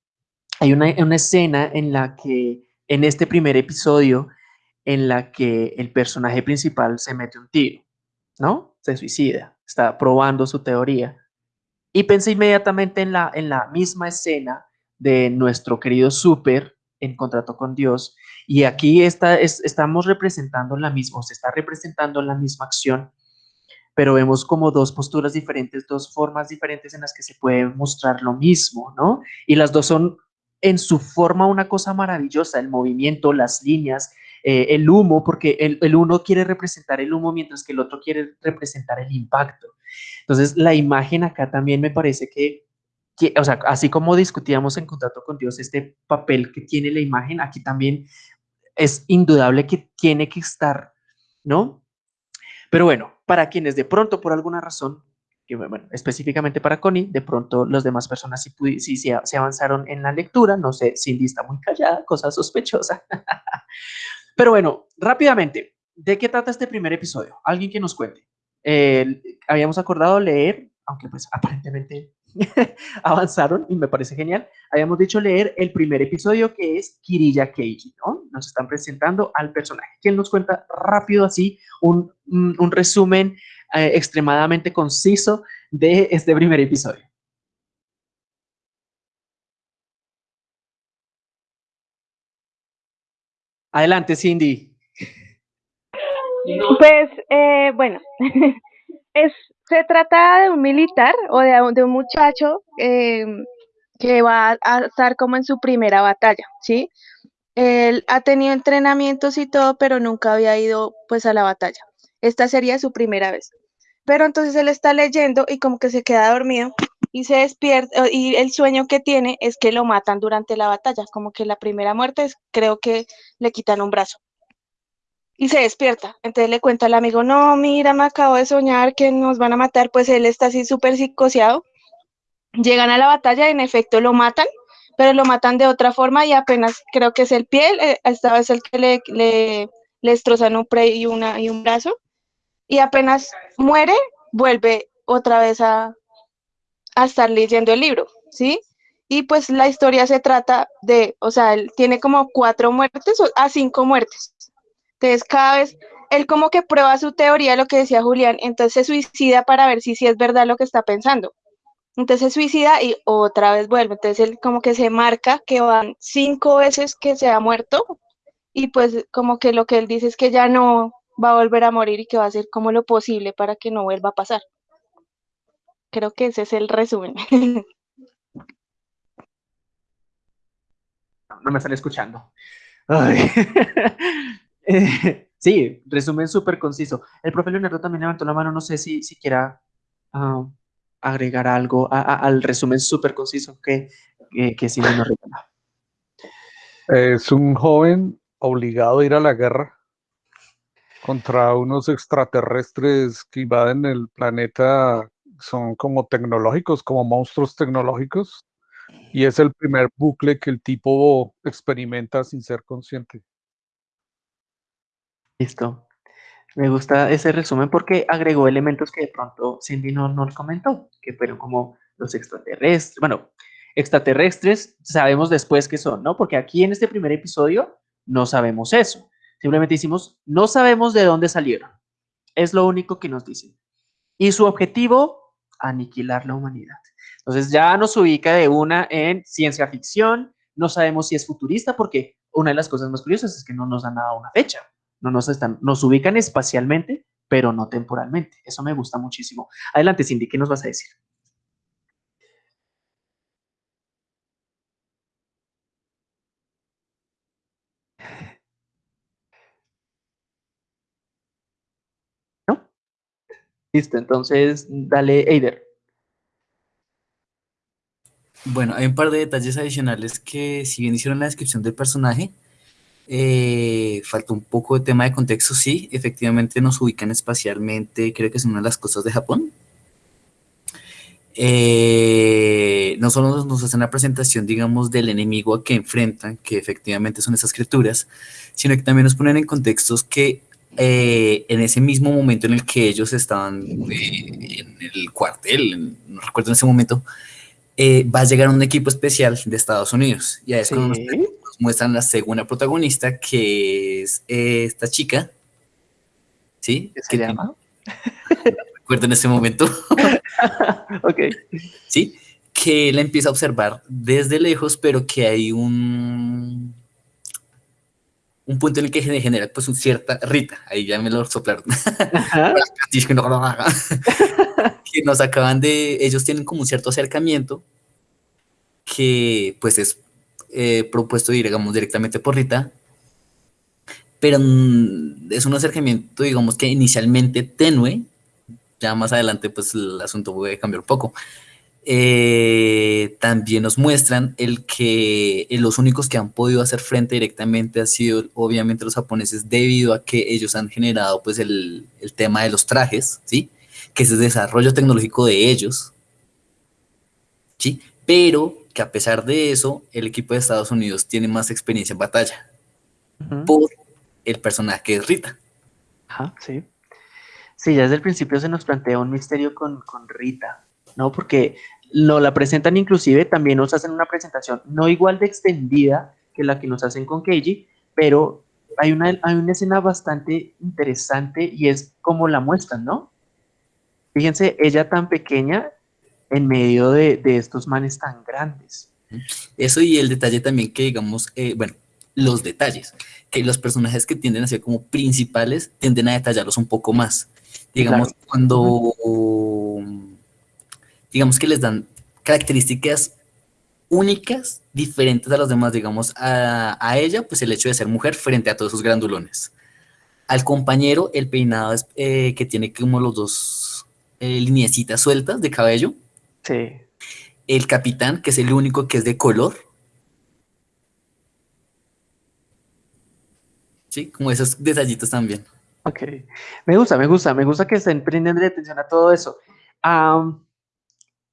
Hay una, una escena en la que en este primer episodio en la que el personaje principal se mete un tiro, ¿no? Se suicida, está probando su teoría. Y pensé inmediatamente en la, en la misma escena de nuestro querido Super en Contrato con Dios. Y aquí está, estamos representando la misma, se está representando la misma acción, pero vemos como dos posturas diferentes, dos formas diferentes en las que se puede mostrar lo mismo, ¿no? Y las dos son en su forma una cosa maravillosa, el movimiento, las líneas, eh, el humo, porque el, el, uno quiere representar el humo mientras que el otro quiere representar el impacto. Entonces, la imagen acá también me parece que, que, o sea, así como discutíamos en Contrato con Dios, este papel que tiene la imagen, aquí también es indudable que tiene que estar, ¿no? Pero bueno, para quienes de pronto por alguna razón que bueno, específicamente para Connie, de pronto las demás personas sí, sí, sí, se avanzaron en la lectura, no sé, Cindy está muy callada, cosa sospechosa. Pero bueno, rápidamente, ¿de qué trata este primer episodio? Alguien que nos cuente. Habíamos acordado leer, aunque pues aparentemente avanzaron y me parece genial, habíamos dicho leer el primer episodio que es Kirilla Keiji, ¿no? Nos están presentando al personaje. ¿Quién nos cuenta rápido así un resumen eh, extremadamente conciso de este primer episodio. Adelante, Cindy. Pues, eh, bueno, es, se trata de un militar o de, de un muchacho eh, que va a estar como en su primera batalla, ¿sí? Él ha tenido entrenamientos y todo, pero nunca había ido pues a la batalla. Esta sería su primera vez. Pero entonces él está leyendo y como que se queda dormido y se despierta y el sueño que tiene es que lo matan durante la batalla, como que la primera muerte es creo que le quitan un brazo. Y se despierta. Entonces le cuenta al amigo, no, mira, me acabo de soñar que nos van a matar, pues él está así súper psicoseado. Llegan a la batalla y en efecto lo matan, pero lo matan de otra forma y apenas creo que es el piel, eh, esta vez el que le, le, le destrozan un pre y, una, y un brazo y apenas muere, vuelve otra vez a, a estar leyendo el libro, ¿sí? Y pues la historia se trata de, o sea, él tiene como cuatro muertes a cinco muertes. Entonces, cada vez él como que prueba su teoría, lo que decía Julián, entonces se suicida para ver si, si es verdad lo que está pensando. Entonces se suicida y otra vez vuelve. Entonces él como que se marca que van cinco veces que se ha muerto y pues como que lo que él dice es que ya no, va a volver a morir y que va a hacer como lo posible para que no vuelva a pasar. Creo que ese es el resumen. no me están escuchando. Ay. Eh, sí, resumen súper conciso. El profe Leonardo también levantó la mano, no sé si, si quiera ah, agregar algo a- a- al resumen súper conciso que, que, que Cindy nos regala. Es un joven obligado a ir a la guerra contra unos extraterrestres que invaden el planeta, son como tecnológicos, como monstruos tecnológicos, y es el primer bucle que el tipo experimenta sin ser consciente. Listo. Me gusta ese resumen porque agregó elementos que de pronto Cindy no nos comentó, que fueron como los extraterrestres. Bueno, extraterrestres sabemos después qué son, ¿no? Porque aquí en este primer episodio no sabemos eso. Simplemente hicimos, no sabemos de dónde salieron. Es lo único que nos dicen. Y su objetivo, aniquilar la humanidad. Entonces ya nos ubica de una en ciencia ficción. No sabemos si es futurista porque una de las cosas más curiosas es que no nos dan nada una fecha. No nos, están, nos ubican espacialmente, pero no temporalmente. Eso me gusta muchísimo. Adelante, Cindy, ¿qué nos vas a decir? Listo, entonces dale, Eider. Bueno, hay un par de detalles adicionales que si bien hicieron la descripción del personaje, eh, faltó un poco de tema de contexto, sí, efectivamente nos ubican espacialmente, creo que es una de las cosas de Japón. Eh, no solo nos hacen la presentación, digamos, del enemigo a que enfrentan, que efectivamente son esas criaturas, sino que también nos ponen en contextos que eh, en ese mismo momento en el que ellos estaban eh, en el cuartel, en- no recuerdo en ese momento, eh, va a llegar un equipo especial de Estados Unidos. Y ahí es cuando nos, muestran la segunda protagonista, que es eh, esta chica, ¿sí? ¿Qué se llama? recuerdo en ese momento, Ok. ¿sí? Que la empieza a observar desde lejos, pero que hay un, un punto en el que se genera pues un cierta Rita, ahí ya me lo soplaron, que no lo haga. que nos acaban de, ellos tienen como un cierto acercamiento que pues es eh, propuesto, digamos, directamente por Rita, pero mm, es un acercamiento, digamos, que inicialmente tenue, ya más adelante pues el asunto puede cambiar un poco. Eh, también nos muestran el que eh, los únicos que han podido hacer frente directamente han sido obviamente los japoneses debido a que ellos han generado pues el, el tema de los trajes, ¿sí? Que es el desarrollo tecnológico de ellos, ¿sí? Pero que a pesar de eso, el equipo de Estados Unidos tiene más experiencia en batalla por el personaje que es Rita. Ajá, sí. Sí, ya desde el principio se nos plantea un misterio con, con Rita, ¿no? Porque no la presentan inclusive, también nos hacen una presentación no igual de extendida que la que nos hacen con Keiji, pero hay una, hay una escena bastante interesante y es como la muestran, ¿no? Fíjense, ella tan pequeña en medio de, de estos manes tan grandes. Eso y el detalle también que digamos, eh, bueno, los detalles, que los personajes que tienden a ser como principales tienden a detallarlos un poco más. Digamos, Claro. cuando, digamos que les dan características únicas, diferentes a los demás, digamos, a, a ella, pues el hecho de ser mujer frente a todos esos grandulones. Al compañero, el peinado es, eh, que tiene como los dos eh, lineecitas sueltas de cabello. Sí. El capitán, que es el único que es de color. Sí, como esos detallitos también. Ok, me gusta, me gusta, me gusta que estén prendiendo atención a todo eso. Am,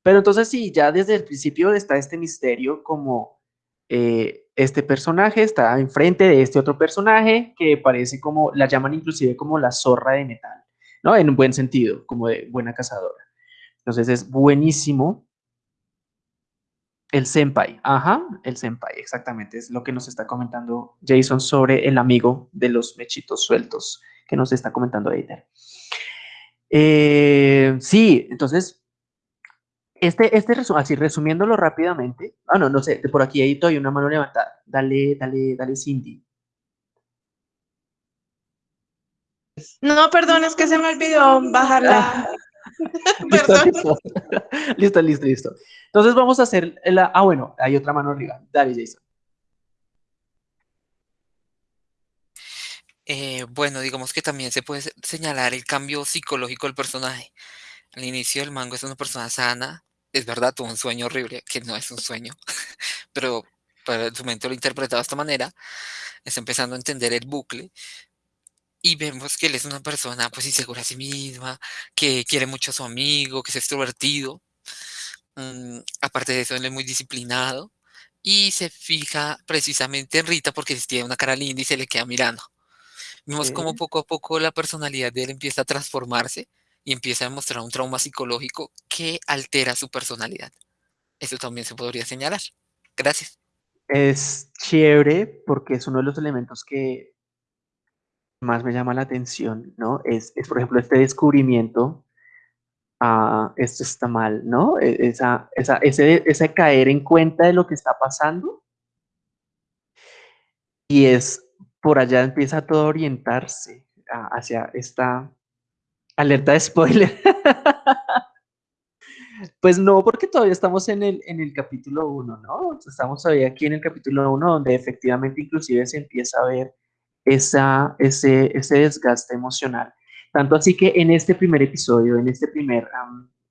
pero entonces sí, ya desde el principio está este misterio como eh, este personaje está enfrente de este otro personaje que parece como, la llaman inclusive como la zorra de metal, ¿no? En un buen sentido, como de buena cazadora. Entonces es buenísimo. El senpai, ajá, el senpai, exactamente, es lo que nos está comentando Jason sobre el amigo de los mechitos sueltos que nos está comentando Eider. Eh, sí, entonces, este, este así resumiéndolo rápidamente. Ah, no, no sé, por aquí hay todavía una mano levantada. Dale, dale, dale, Cindy. No, perdón, es que se me olvidó bajarla. listo, listo. listo, listo. Entonces vamos a hacer la... Ah, bueno, hay otra mano arriba. Dale, Jason. Eh, bueno, digamos que también se puede señalar el cambio psicológico del personaje. Al inicio del mango es una persona sana, es verdad, tuvo un sueño horrible, que no es un sueño, pero para su mente lo interpretaba de esta manera, está empezando a entender el bucle y vemos que él es una persona pues insegura a sí misma, que quiere mucho a su amigo, que es extrovertido, mm, aparte de eso él es muy disciplinado y se fija precisamente en Rita porque tiene una cara linda y se le queda mirando. Vemos cómo Sí. poco a poco la personalidad de él empieza a transformarse y empieza a mostrar un trauma psicológico que altera su personalidad. Eso también se podría señalar. Gracias. Es chévere porque es uno de los elementos que más me llama la atención, ¿no? Es, es por ejemplo, este descubrimiento, ah, esto está mal, ¿no? E- Esa, esa, ese, ese caer en cuenta de lo que está pasando y es, por allá empieza todo a orientarse a- hacia esta alerta de spoiler. Pues no, porque todavía estamos en el, en el capítulo 1, ¿no? Estamos todavía aquí en el capítulo 1, donde efectivamente inclusive se empieza a ver esa, ese, ese desgaste emocional. Tanto así que en este primer episodio, en, este primer,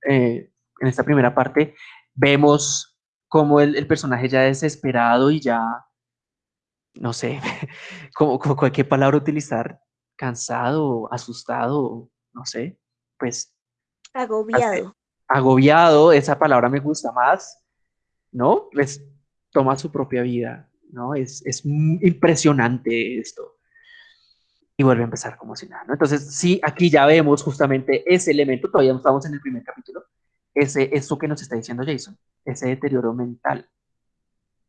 eh, en esta primera parte, vemos cómo el, personaje ya desesperado y ya, no sé, como, como cualquier palabra utilizar, cansado, asustado, no sé, pues hace- Agobiado. agobiado, esa palabra me gusta más, ¿no? Pues toma su propia vida, ¿no? Es, es impresionante esto. Y vuelve a empezar como si nada, ¿no? Entonces, sí, aquí ya vemos justamente ese elemento, todavía no estamos en el primer capítulo, ese, eso que nos está diciendo Jason, ese deterioro mental.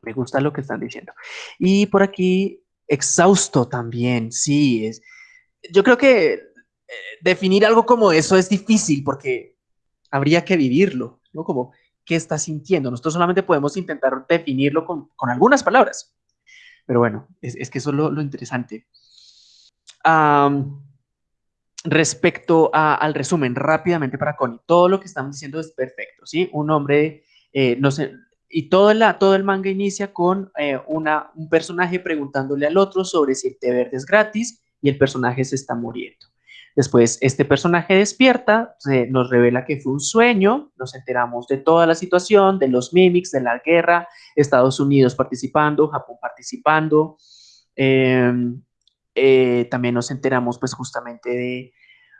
Me gusta lo que están diciendo. Y por aquí, exhausto también, sí, es, yo creo que definir algo como eso es difícil porque habría que vivirlo, ¿no? Como, ¿qué está sintiendo? Nosotros solamente podemos intentar definirlo con, con algunas palabras, pero bueno, es, es que eso es lo, interesante. Respecto al resumen, rápidamente para Connie, todo lo que estamos diciendo es perfecto, ¿sí? Un hombre, eh, no sé, y todo, la, todo el manga inicia con eh, una, un personaje preguntándole al otro sobre si el té verde es gratis y el personaje se está muriendo. Después, este personaje despierta, se nos revela que fue un sueño, nos enteramos de toda la situación, de los mimics, de la guerra, Estados Unidos participando, Japón participando. em, eh, también nos enteramos pues justamente de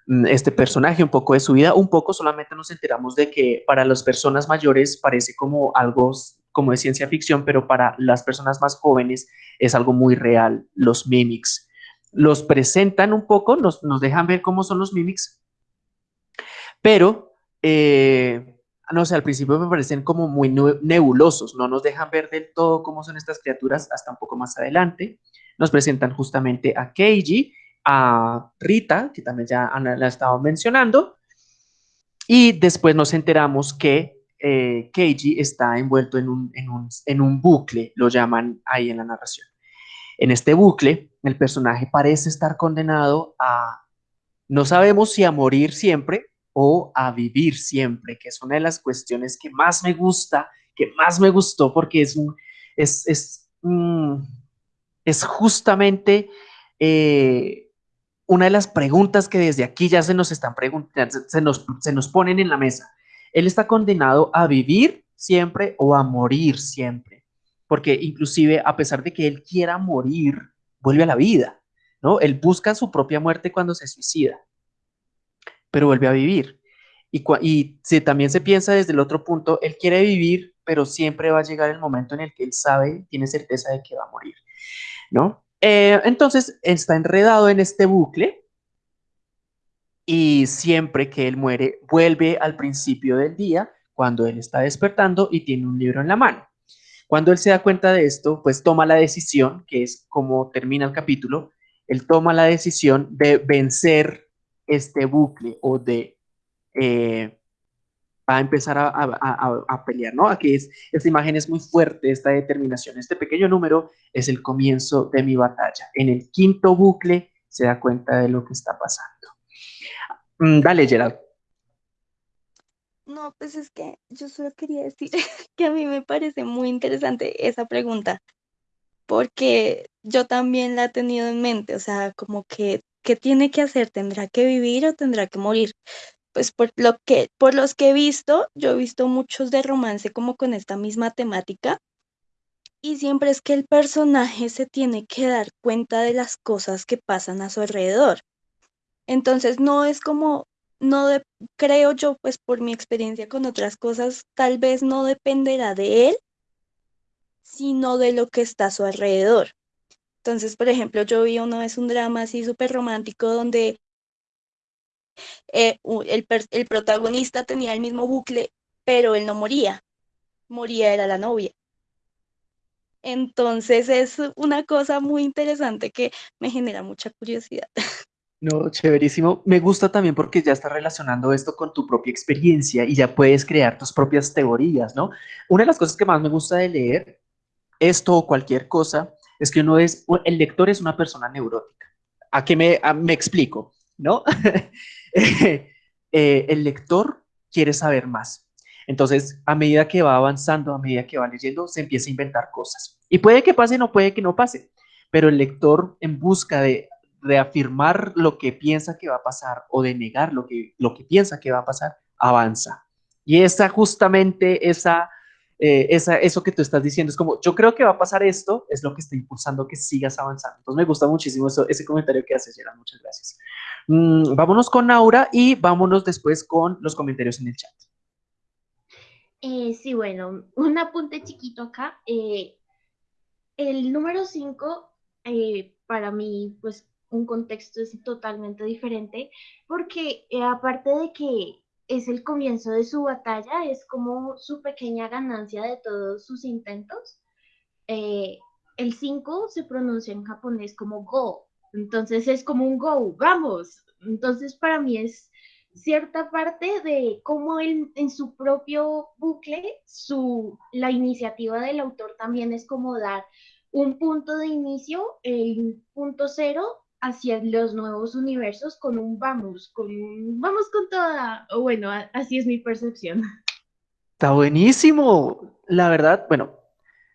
mm, este personaje, un poco de su vida, un poco solamente nos enteramos de que para las personas mayores parece como algo como de ciencia ficción, pero para las personas más jóvenes es algo muy real, los mimics. Los presentan un poco, nos, nos dejan ver cómo son los mimics, pero eh, no sé, al principio me parecen como muy nebulosos, no nos dejan ver del todo cómo son estas criaturas hasta un poco más adelante. Nos presentan justamente a Keiji, a Rita, que también ya Ana la estaba mencionando, y después nos enteramos que eh, Keiji está envuelto en un, en, un, en un bucle, lo llaman ahí en la narración. En este bucle, el personaje parece estar condenado a, no sabemos si a morir siempre o a vivir siempre, que es una de las cuestiones que más me gusta, que más me gustó, porque es un, es, es, mm, es justamente eh, una de las preguntas que desde aquí ya se nos están preguntando, se, nos, se nos ponen en la mesa. Él está condenado a vivir siempre o a morir siempre, porque inclusive a pesar de que él quiera morir, vuelve a la vida, ¿no? Él busca su propia muerte cuando se suicida, pero vuelve a vivir. Y, si también se piensa desde el otro punto, él quiere vivir, pero siempre va a llegar el momento en el que él sabe, tiene certeza de que va a morir, ¿no? Eh, entonces está enredado en este bucle y siempre que él muere, vuelve al principio del día, cuando él está despertando y tiene un libro en la mano. Cuando él se da cuenta de esto, pues toma la decisión, que es como termina el capítulo, él toma la decisión de vencer este bucle o de eh, a empezar a, pelear, ¿no? Aquí es, esta imagen es muy fuerte, esta determinación. Este pequeño número es el comienzo de mi batalla. En el quinto bucle se da cuenta de lo que está pasando. Mm, dale, Gerald. No, pues es que yo solo quería decir que a mí me parece muy interesante esa pregunta, porque yo también la he tenido en mente, o sea, como que, ¿qué tiene que hacer? ¿Tendrá que vivir o tendrá que morir? Pues por lo que, por los que he visto, yo he visto muchos de romance como con esta misma temática, y siempre es que el personaje se tiene que dar cuenta de las cosas que pasan a su alrededor. Entonces no es como, no de- creo yo, pues por mi experiencia con otras cosas, tal vez no dependerá de él, sino de lo que está a su alrededor. Entonces, por ejemplo, yo vi una vez un drama así súper romántico donde eh, el, el protagonista tenía el mismo bucle, pero él no moría, moría era la novia. Entonces es una cosa muy interesante que me genera mucha curiosidad. No, chéverísimo. Me gusta también porque ya estás relacionando esto con tu propia experiencia y ya puedes crear tus propias teorías, ¿no? Una de las cosas que más me gusta de leer esto o cualquier cosa es que uno es, el lector es una persona neurótica. ¿A qué me, me explico? ¿No? Eh, el lector quiere saber más. Entonces, a medida que va avanzando, a medida que va leyendo, se empieza a inventar cosas. Y puede que pase, no puede que no pase, pero el lector en busca de reafirmar lo que piensa que va a pasar o de negar lo que, lo que piensa que va a pasar, avanza. Y esa justamente, esa, eh, esa, eso que tú estás diciendo es como, yo creo que va a pasar esto, es lo que está impulsando que sigas avanzando. Entonces me gusta muchísimo eso, ese comentario que haces, Gerard, muchas gracias. Mm, vámonos con Aura y vámonos después con los comentarios en el chat. Eh, sí, bueno, un apunte chiquito acá. eh, el número 5, para mí, pues un contexto es totalmente diferente, porque eh, aparte de que es el comienzo de su batalla, es como su pequeña ganancia de todos sus intentos. Eh, el 5 se pronuncia en japonés como go, entonces es como un go, vamos. Entonces para mí es cierta parte de cómo él en su propio bucle, su, la iniciativa del autor también es como dar un punto de inicio, el punto cero, hacia los nuevos universos con un vamos, con un vamos con toda, o bueno, así es mi percepción. Está buenísimo. La verdad, bueno,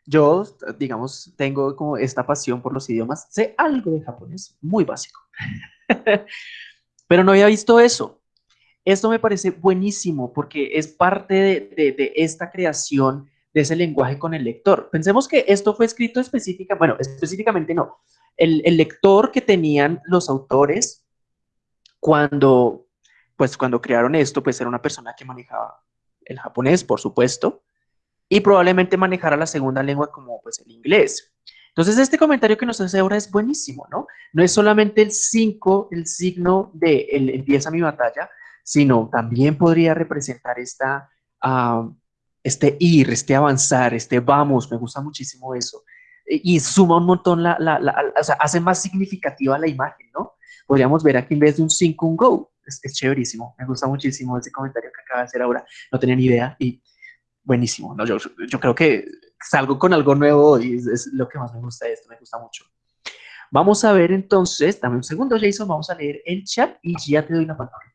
yo, digamos, tengo como esta pasión por los idiomas. Sé algo de japonés, muy básico. Pero no había visto eso. Esto me parece buenísimo porque es parte de, de- de esta creación de ese lenguaje con el lector. Pensemos que esto fue escrito específica, bueno, específicamente no. El, lector que tenían los autores cuando, pues cuando crearon esto, pues era una persona que manejaba el japonés, por supuesto, y probablemente manejara la segunda lengua como pues el inglés. Entonces, este comentario que nos hace ahora es buenísimo, ¿no? No es solamente el 5, el signo de el empieza mi batalla, sino también podría representar esta, ah, este ir, este avanzar, este vamos, me gusta muchísimo eso. Y, suma un montón, la, la, o sea, hace más significativa la imagen, ¿no? Podríamos ver aquí en vez de un 5, un go. Es, es chéverísimo, me gusta muchísimo ese comentario que acaba de hacer ahora. No tenía ni idea y buenísimo. No, yo, yo creo que salgo con algo nuevo y es, es lo que más me gusta de esto, me gusta mucho. Vamos a ver entonces, dame un segundo, Jason, vamos a leer el chat y ya te doy la palabra.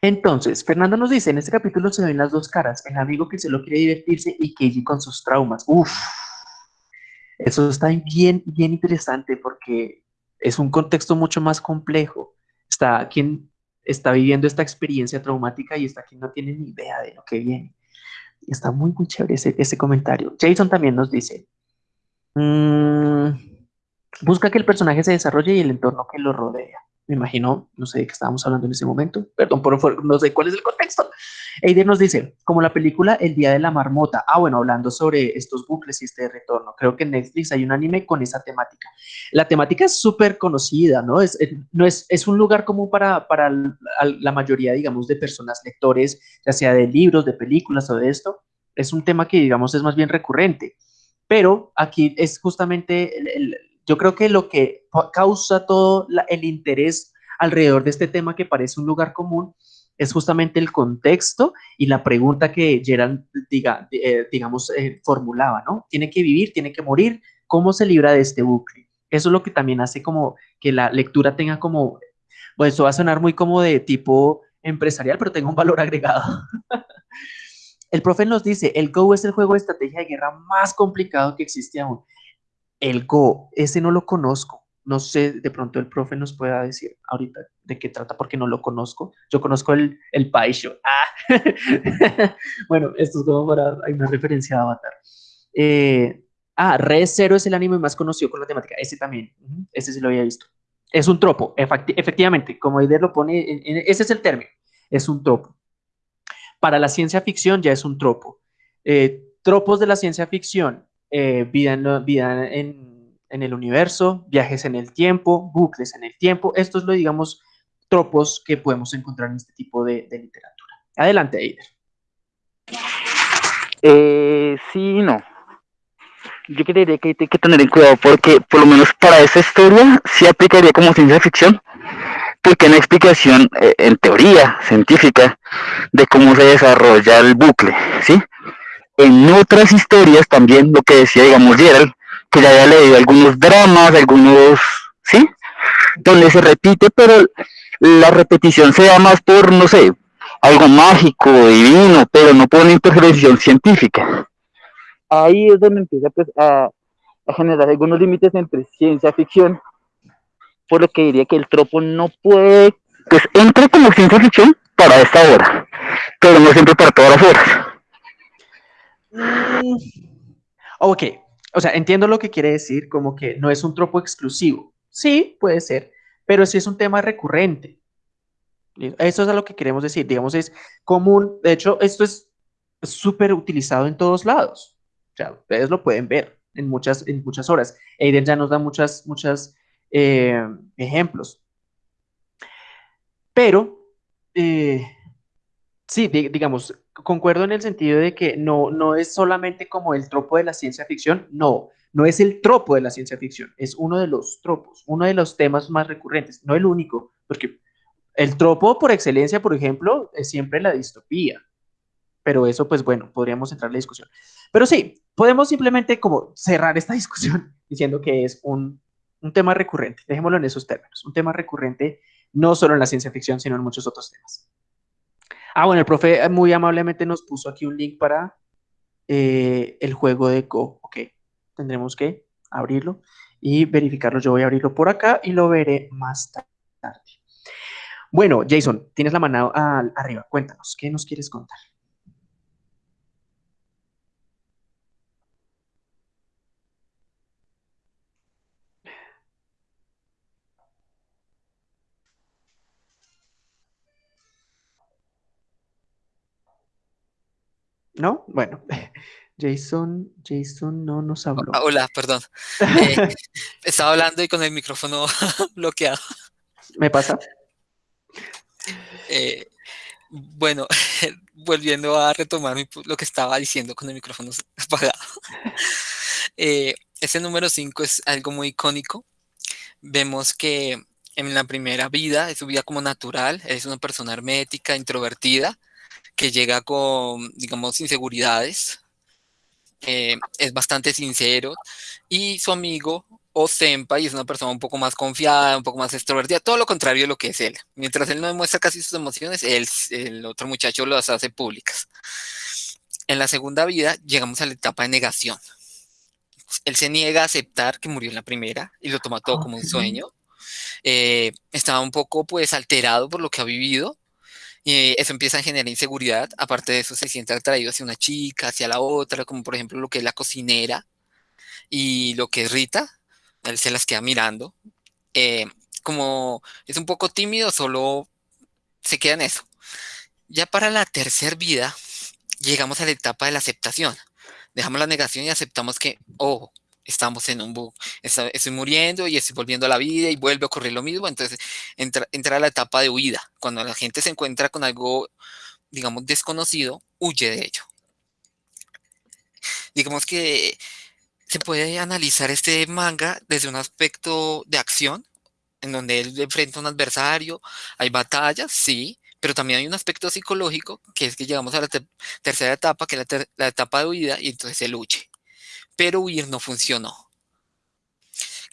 Entonces, Fernando nos dice, en este capítulo se ven las dos caras, el amigo que solo quiere divertirse y Keiji con sus traumas. Uf, eso está bien, bien interesante porque es un contexto mucho más complejo. Está quien está viviendo esta experiencia traumática y está quien no tiene ni idea de lo que viene. Está muy, muy chévere ese, ese comentario. Jason también nos dice, mm, busca que el personaje se desarrolle y el entorno que lo rodea. Me imagino, no sé de qué estábamos hablando en ese momento, perdón, por, no sé cuál es el contexto. Eider nos dice, como la película El Día de la Marmota. Ah, bueno, hablando sobre estos bucles y este retorno. Creo que en Netflix hay un anime con esa temática. La temática es súper conocida, ¿no? Es, no es, es un lugar común para, para la mayoría, digamos, de personas, lectores, ya sea de libros, de películas o de esto. Es un tema que, digamos, es más bien recurrente. Pero aquí es justamente, el- el- yo creo que lo que causa todo la- el interés alrededor de este tema que parece un lugar común es justamente el contexto y la pregunta que Gerald, diga, eh, digamos, eh, formulaba, ¿no? Tiene que vivir, tiene que morir, ¿cómo se libra de este bucle? Eso es lo que también hace como que la lectura tenga como, bueno, eso va a sonar muy como de tipo empresarial, pero tenga un valor agregado. El profe nos dice, el Go es el juego de estrategia de guerra más complicado que existe aún. El Go, ese no lo conozco. No sé, de pronto el profe nos pueda decir ahorita de qué trata porque no lo conozco. Yo conozco el, el Paisho. Ah. bueno, esto es como para, hay una referencia a Avatar. Eh, ah, Red Zero es el anime más conocido con la temática. Ese también, ese sí lo había visto. Es un tropo, efectivamente, como Eider lo pone, ese es el término, es un tropo. Para la ciencia ficción ya es un tropo. Eh, tropos de la ciencia ficción, eh, vida, en, vida en, en, el universo, viajes en el tiempo, bucles en el tiempo. Estos lo digamos tropos que podemos encontrar en este tipo de, literatura. Adelante, Eider. Eh, sí, no. Yo creería que hay que tener en cuidado porque, por lo menos para esa historia, sí aplicaría como ciencia ficción, porque una explicación, eh, en teoría científica, de cómo se desarrolla el bucle, ¿sí? En otras historias también, lo que decía, digamos, Gerald, que ya había leído algunos dramas, algunos, ¿sí? Donde se repite, pero la repetición se da más por, no sé, algo mágico, divino, pero no por una intervención científica. Ahí es donde empieza pues, a, a generar algunos límites entre ciencia ficción, por lo que diría que el tropo no puede, pues entra como ciencia ficción para esta hora, pero no siempre para todas las horas. Mm, ok, o sea, entiendo lo que quiere decir, como que no es un tropo exclusivo. Sí, puede ser, pero sí es un tema recurrente. Eso es a lo que queremos decir, digamos, es común. De hecho, esto es súper utilizado en todos lados. O sea, ustedes lo pueden ver en muchas, en muchas horas. Aiden ya nos da muchas, muchas eh, ejemplos. Pero, eh, sí, digamos, concuerdo en el sentido de que no, no es solamente como el tropo de la ciencia ficción, no, no es el tropo de la ciencia ficción, es uno de los tropos, uno de los temas más recurrentes, no el único, porque el tropo por excelencia, por ejemplo, es siempre la distopía, pero eso, pues bueno, podríamos entrar en la discusión. Pero sí, podemos simplemente como cerrar esta discusión diciendo que es un, un tema recurrente, dejémoslo en esos términos, un tema recurrente no solo en la ciencia ficción, sino en muchos otros temas. Ah, bueno, el profe eh, muy amablemente nos puso aquí un link para eh, el juego de Go. Ok, tendremos que abrirlo y verificarlo. Yo voy a abrirlo por acá y lo veré más tarde. Bueno, Jason, tienes la mano arriba. Cuéntanos, ¿qué nos quieres contar? ¿No? Bueno, Jason, Jason no nos habló. Ah, hola, perdón. Eh, estaba hablando y con el micrófono bloqueado. ¿Me pasa? Eh, bueno, volviendo a retomar lo que estaba diciendo con el micrófono apagado. Eh, este número 5 es algo muy icónico. Vemos que en la primera vida, es su vida como natural, es una persona hermética, introvertida, que llega con, digamos, inseguridades, eh, es bastante sincero, y su amigo Osempa, y es una persona un poco más confiada, un poco más extrovertida, todo lo contrario de lo que es él. Mientras él no demuestra casi sus emociones, él, el otro muchacho las hace públicas. En la segunda vida llegamos a la etapa de negación. Él se niega a aceptar que murió en la primera y lo toma todo como un sueño. Eh, estaba un poco pues alterado por lo que ha vivido y eso empieza a generar inseguridad. Aparte de eso, se siente atraído hacia una chica, hacia la otra, como por ejemplo lo que es la cocinera y lo que es Rita. Él se las queda mirando. Eh, como es un poco tímido, solo se queda en eso. Ya para la tercera vida, llegamos a la etapa de la aceptación. Dejamos la negación y aceptamos que, oh, estamos en un bug, estoy muriendo y estoy volviendo a la vida y vuelve a ocurrir lo mismo, entonces entra, entra la etapa de huida. Cuando la gente se encuentra con algo, digamos, desconocido, huye de ello. Digamos que se puede analizar este manga desde un aspecto de acción, en donde él enfrenta a un adversario, hay batallas, sí, pero también hay un aspecto psicológico, que es que llegamos a la tercera etapa, que es la, la etapa de huida, y entonces él huye pero huir no funcionó.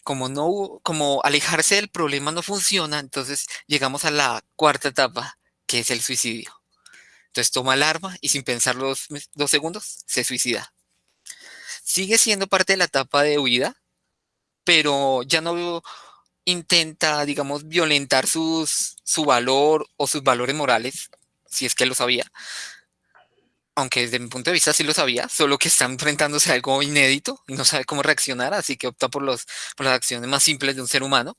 Como, no, como alejarse del problema no funciona, entonces llegamos a la cuarta etapa, que es el suicidio. Entonces toma el arma y sin pensar dos segundos, se suicida. Sigue siendo parte de la etapa de huida, pero ya no intenta, digamos, violentar sus, su valor o sus valores morales, si es que lo sabía. Aunque desde mi punto de vista sí lo sabía, solo que está enfrentándose a algo inédito y no sabe cómo reaccionar, así que opta por, los, por las acciones más simples de un ser humano.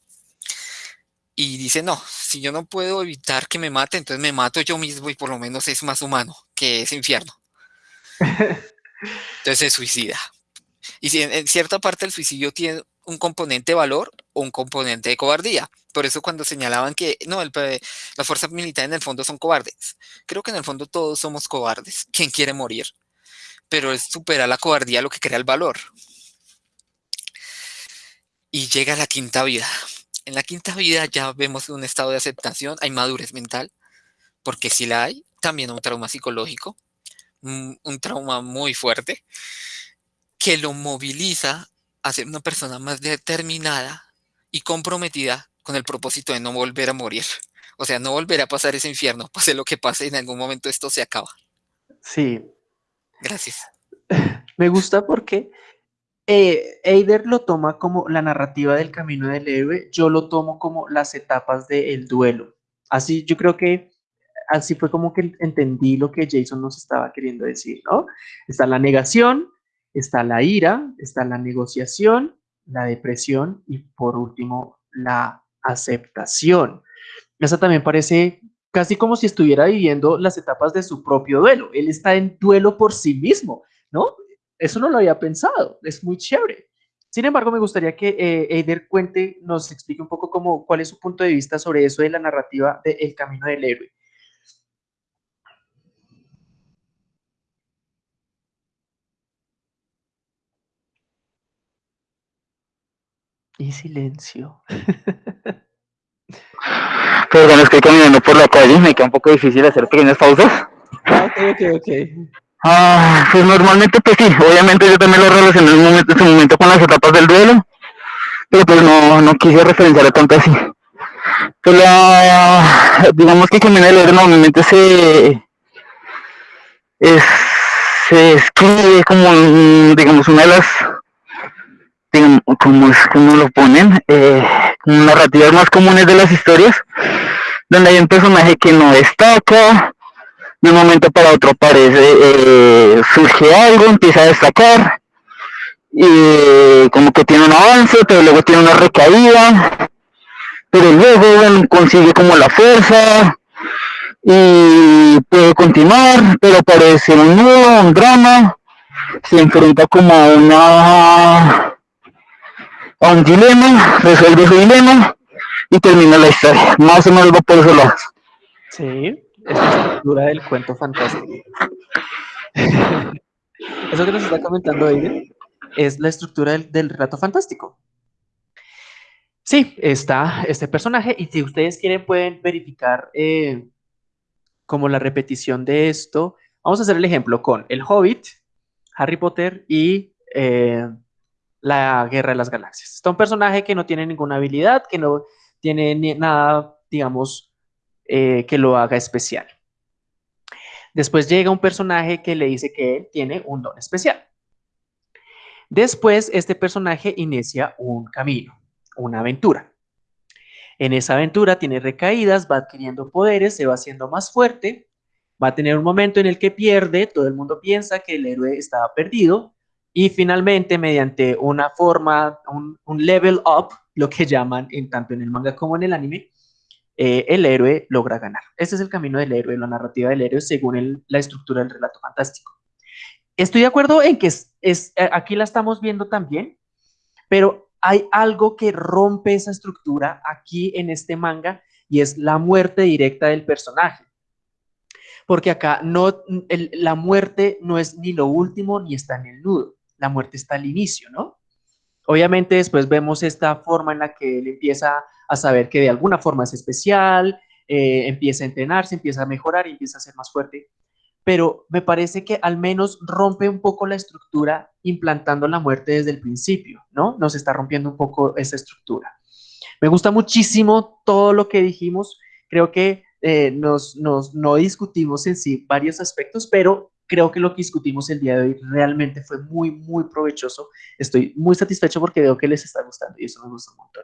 Y dice, no, si yo no puedo evitar que me mate, entonces me mato yo mismo y por lo menos es más humano que ese infierno. Entonces se suicida. Y si en, cierta parte el suicidio tiene un componente de valor un componente de cobardía. Por eso cuando señalaban que no, el, las fuerzas militares en el fondo son cobardes. Creo que en el fondo todos somos cobardes. ¿Quién quiere morir? Pero es superar la cobardía lo que crea el valor. Y llega la quinta vida. En la quinta vida ya vemos un estado de aceptación, hay madurez mental, porque si la hay, también un trauma psicológico, un, un trauma muy fuerte, que lo moviliza a ser una persona más determinada y comprometida con el propósito de no volver a morir. O sea, no volver a pasar ese infierno, pase lo que pase, en algún momento esto se acaba. Sí. Gracias. Me gusta porque eh, Eider lo toma como la narrativa del camino del héroe, yo lo tomo como las etapas del duelo. Así yo creo que así fue como que entendí lo que Jason nos estaba queriendo decir, ¿no? Está la negación, está la ira, está la negociación, la depresión y por último la aceptación. Esa también parece casi como si estuviera viviendo las etapas de su propio duelo. Él está en duelo por sí mismo, ¿no? Eso no lo había pensado, es muy chévere. Sin embargo, me gustaría que eh, Eider cuente, nos explique un poco cómo, cuál es su punto de vista sobre eso de la narrativa de El Camino del Héroe. Y silencio. Perdón, estoy caminando por la calle, me queda un poco difícil hacer pequeñas pausas. Ah, ok, ok, ok. Ah, pues normalmente pues sí, obviamente yo también lo relacioné en, momento, ese momento con las etapas del duelo, pero pues no, no quise referenciar tanto así. Pues la, digamos que del Héroe normalmente se, es, se escribe como, digamos, una de las como, como lo ponen, eh, narrativas más comunes de las historias, donde hay un personaje que no destaca, de un momento para otro aparece, eh, surge algo, empieza a destacar, y como que tiene un avance, pero luego tiene una recaída, pero luego consigue como la fuerza, y puede continuar, pero aparece un nuevo, un drama, se enfrenta como a una un dilema, resuelve su dilema y termina la historia. Más o menos va por esos lados. Sí, es la estructura del cuento fantástico. Eso que nos está comentando Aiden es la estructura del, del relato fantástico. Sí, está este personaje y si ustedes quieren pueden verificar eh, como la repetición de esto. Vamos a hacer el ejemplo con El Hobbit, Harry Potter y eh, la Guerra de las Galaxias. Está un personaje que no tiene ninguna habilidad, que no tiene nada, digamos, eh, que lo haga especial. Después llega un personaje que le dice que él tiene un don especial. Después, este personaje inicia un camino, una aventura. En esa aventura tiene recaídas, va adquiriendo poderes, se va haciendo más fuerte, va a tener un momento en el que pierde, todo el mundo piensa que el héroe estaba perdido, y finalmente, mediante una forma, un, level up, lo que llaman en, tanto en el manga como en el anime, eh, el héroe logra ganar. Ese es el camino del héroe, la narrativa del héroe según la estructura del relato fantástico. Estoy de acuerdo en que es, es, eh, aquí la estamos viendo también, pero hay algo que rompe esa estructura aquí en este manga y es la muerte directa del personaje porque acá no, la muerte no es ni lo último ni está en el nudo la muerte está al inicio, ¿no? Obviamente después vemos esta forma en la que él empieza a saber que de alguna forma es especial, eh, empieza a entrenarse, empieza a mejorar y empieza a ser más fuerte. Pero me parece que al menos rompe un poco la estructura implantando la muerte desde el principio, ¿no? Nos está rompiendo un poco esa estructura. Me gusta muchísimo todo lo que dijimos. Creo que eh, nos, nos, no discutimos en sí varios aspectos, pero creo que lo que discutimos el día de hoy realmente fue muy, muy provechoso. Estoy muy satisfecho porque veo que les está gustando y eso me gusta un montón.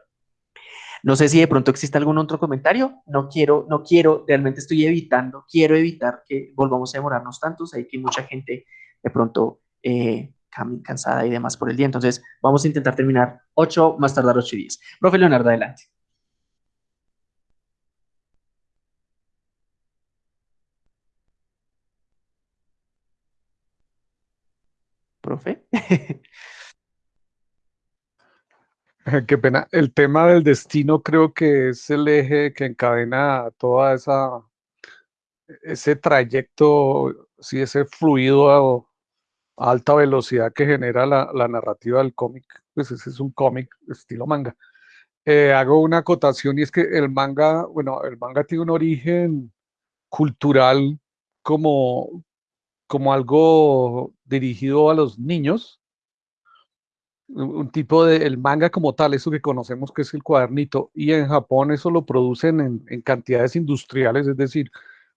No sé si de pronto existe algún otro comentario. No quiero, no quiero, realmente estoy evitando, quiero evitar que volvamos a demorarnos tantos. Hay que mucha gente de pronto eh, cansada y demás por el día. Entonces, vamos a intentar terminar 8, más tardar 8 y 10. Profe Leonardo, adelante. Profe. Qué pena. El tema del destino creo que es el eje que encadena toda esa ese trayecto, sí, ese fluido a, alta velocidad que genera la, narrativa del cómic. Pues ese es un cómic estilo manga. Eh, hago una acotación y es que el manga, bueno, el manga tiene un origen cultural como, como algo dirigido a los niños, un tipo de el manga como tal, eso que conocemos que es el cuadernito, y en Japón eso lo producen en, en, cantidades industriales, es decir,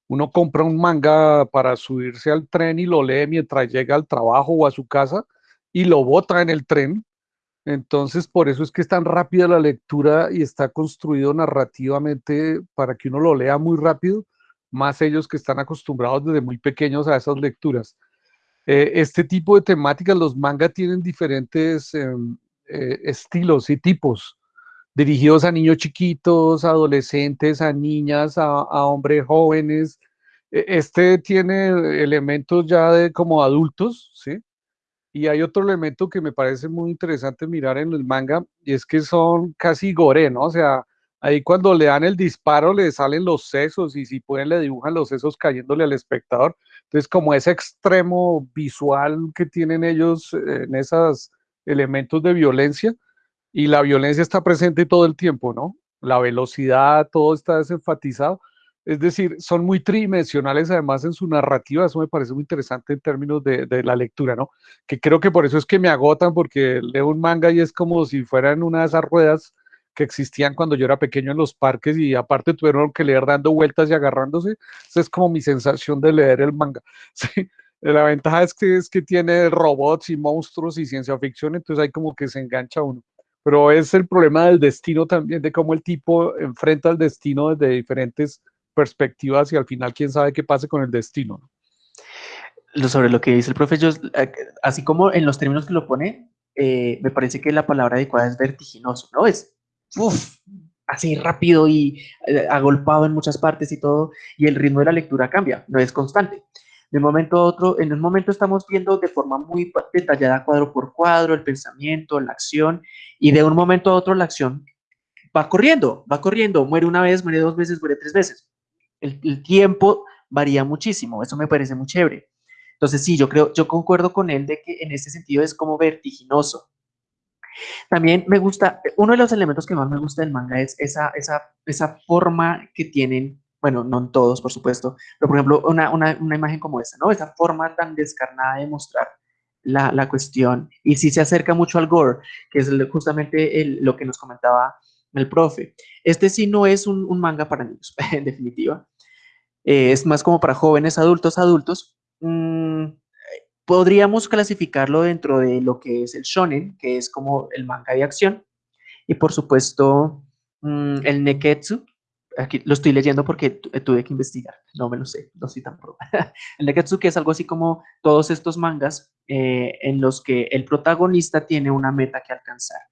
uno compra un manga para subirse al tren y lo lee mientras llega al trabajo o a su casa y lo bota en el tren. Entonces, por eso es que es tan rápida la lectura y está construido narrativamente para que uno lo lea muy rápido, más ellos que están acostumbrados desde muy pequeños a esas lecturas. Eh, este tipo de temáticas, los mangas tienen diferentes em, eh, estilos y tipos, dirigidos a niños chiquitos, adolescentes, a niñas, a, hombres jóvenes. E, este tiene elementos ya de como adultos, ¿sí? Y hay otro elemento que me parece muy interesante mirar en el manga, y es que son casi gore, ¿no? O sea, ahí cuando le dan el disparo le salen los sesos y si pueden le dibujan los sesos cayéndole al espectador. Entonces, como ese extremo visual que tienen ellos en esos elementos de violencia, y la violencia está presente todo el tiempo, ¿no? La velocidad, todo está desenfatizado. Es decir, son muy tridimensionales además en su narrativa, eso me parece muy interesante en términos de, de, la lectura, ¿no? Que creo que por eso es que me agotan, porque leo un manga y es como si fueran una de esas ruedas que existían cuando yo era pequeño en los parques y aparte tuvieron que leer dando vueltas y agarrándose. Esa es como mi sensación de leer el manga. ¿sí? La ventaja es que, es que tiene robots y monstruos y ciencia ficción, entonces ahí como que se engancha uno. Pero es el problema del destino también, de cómo el tipo enfrenta el destino desde diferentes perspectivas y al final quién sabe qué pase con el destino. Sobre lo que dice el profe, eh, así como en los términos que lo pone, eh, me parece que la palabra adecuada es vertiginoso, ¿no? Es así rápido y eh, agolpado en muchas partes y todo, y el ritmo de la lectura cambia, no es constante. De momento a otro, en un momento estamos viendo de forma muy detallada cuadro por cuadro el pensamiento, la acción, y de un momento a otro la acción va corriendo, va corriendo, muere una vez, muere dos veces, muere tres veces. El, el tiempo varía muchísimo, eso me parece muy chévere. Entonces sí, yo creo, yo concuerdo con él de que en ese sentido es como vertiginoso. También me gusta, uno de los elementos que más me gusta del manga es esa, esa, esa forma que tienen, bueno, no en todos, por supuesto, pero por ejemplo, una, una, una imagen como esta, ¿no? Esa forma tan descarnada de mostrar la, la cuestión. Y sí se acerca mucho al gore, que es justamente el, lo que nos comentaba el profe. Este sí no es un, un manga para niños, en definitiva. Eh, es más como para jóvenes, adultos, adultos. Mm, Podríamos clasificarlo dentro de lo que es el shonen, que es como el manga de acción, y por supuesto mm, el neketsu, aquí lo estoy leyendo porque tuve que investigar, no me lo sé, no soy tan pro. el neketsu que es algo así como todos estos mangas eh, en los que el protagonista tiene una meta que alcanzar,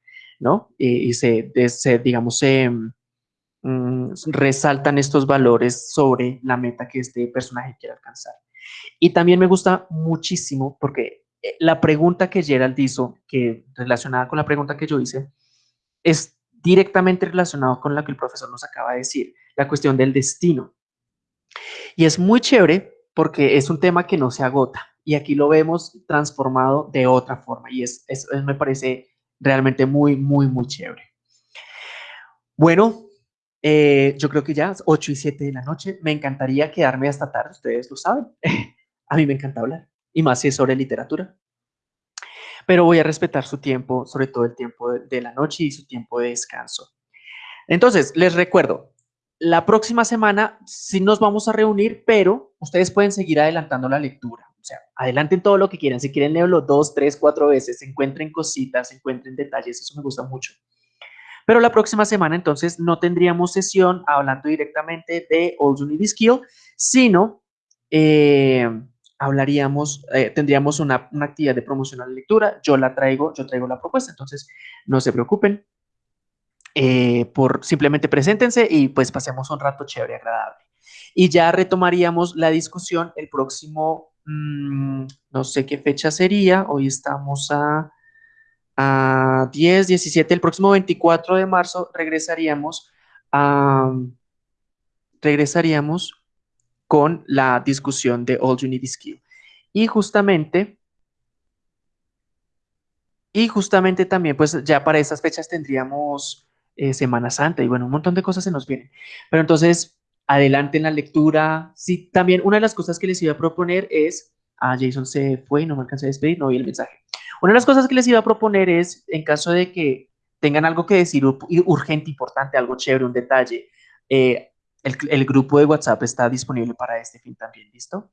¿no? y se, se, digamos, se mm, resaltan estos valores sobre la meta que este personaje quiere alcanzar. Y también me gusta muchísimo porque eh, la pregunta que Gerald hizo, que relacionada con la pregunta que yo hice, es directamente relacionado con la que el profesor nos acaba de decir, la cuestión del destino. Y es muy chévere porque es un tema que no se agota y aquí lo vemos transformado de otra forma y es, es, me parece realmente muy, muy, muy chévere. Bueno, eh, yo creo que ya 8 y 7 de la noche. Me encantaría quedarme hasta tarde, ustedes lo saben. a mí me encanta hablar, y más si es sobre literatura. Pero voy a respetar su tiempo, sobre todo el tiempo de la noche y su tiempo de descanso. Entonces, les recuerdo, la próxima semana sí nos vamos a reunir, pero ustedes pueden seguir adelantando la lectura. O sea, adelanten todo lo que quieran. Si quieren, leerlo dos, tres, cuatro veces, encuentren cositas, encuentren detalles. Eso me gusta mucho. Pero la próxima semana, entonces, no tendríamos sesión hablando directamente de Old Unity Skill, sino eh, hablaríamos, eh, tendríamos una, una, actividad de promoción a la lectura. Yo la traigo, yo traigo la propuesta, entonces no se preocupen. Eh, por simplemente preséntense y pues pasemos un rato chévere, agradable. Y ya retomaríamos la discusión el próximo, mmm, no sé qué fecha sería, hoy estamos a, a 10, 17, el próximo 24 de marzo regresaríamos a, regresaríamos con la discusión de All You Need is Skill. Y justamente, y justamente también, pues ya para esas fechas tendríamos eh, Semana Santa y bueno, un montón de cosas se nos vienen. Pero entonces, adelante en la lectura. Sí, también una de las cosas que les iba a proponer es, ah, Jason se fue y no me alcancé a despedir, no vi el mensaje. Una de las cosas que les iba a proponer es, en caso de que tengan algo que decir urgente, importante, algo chévere, un detalle, eh, el, el, grupo de WhatsApp está disponible para este fin también, ¿listo?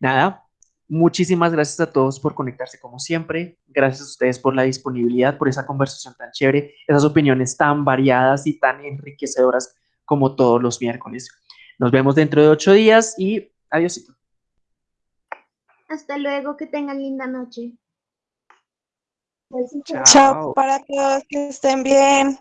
Nada, muchísimas gracias a todos por conectarse como siempre, gracias a ustedes por la disponibilidad, por esa conversación tan chévere, esas opiniones tan variadas y tan enriquecedoras como todos los miércoles. Nos vemos dentro de ocho días y adiós. Hasta luego, que tengan linda noche. Chao. Para todos, que estén bien.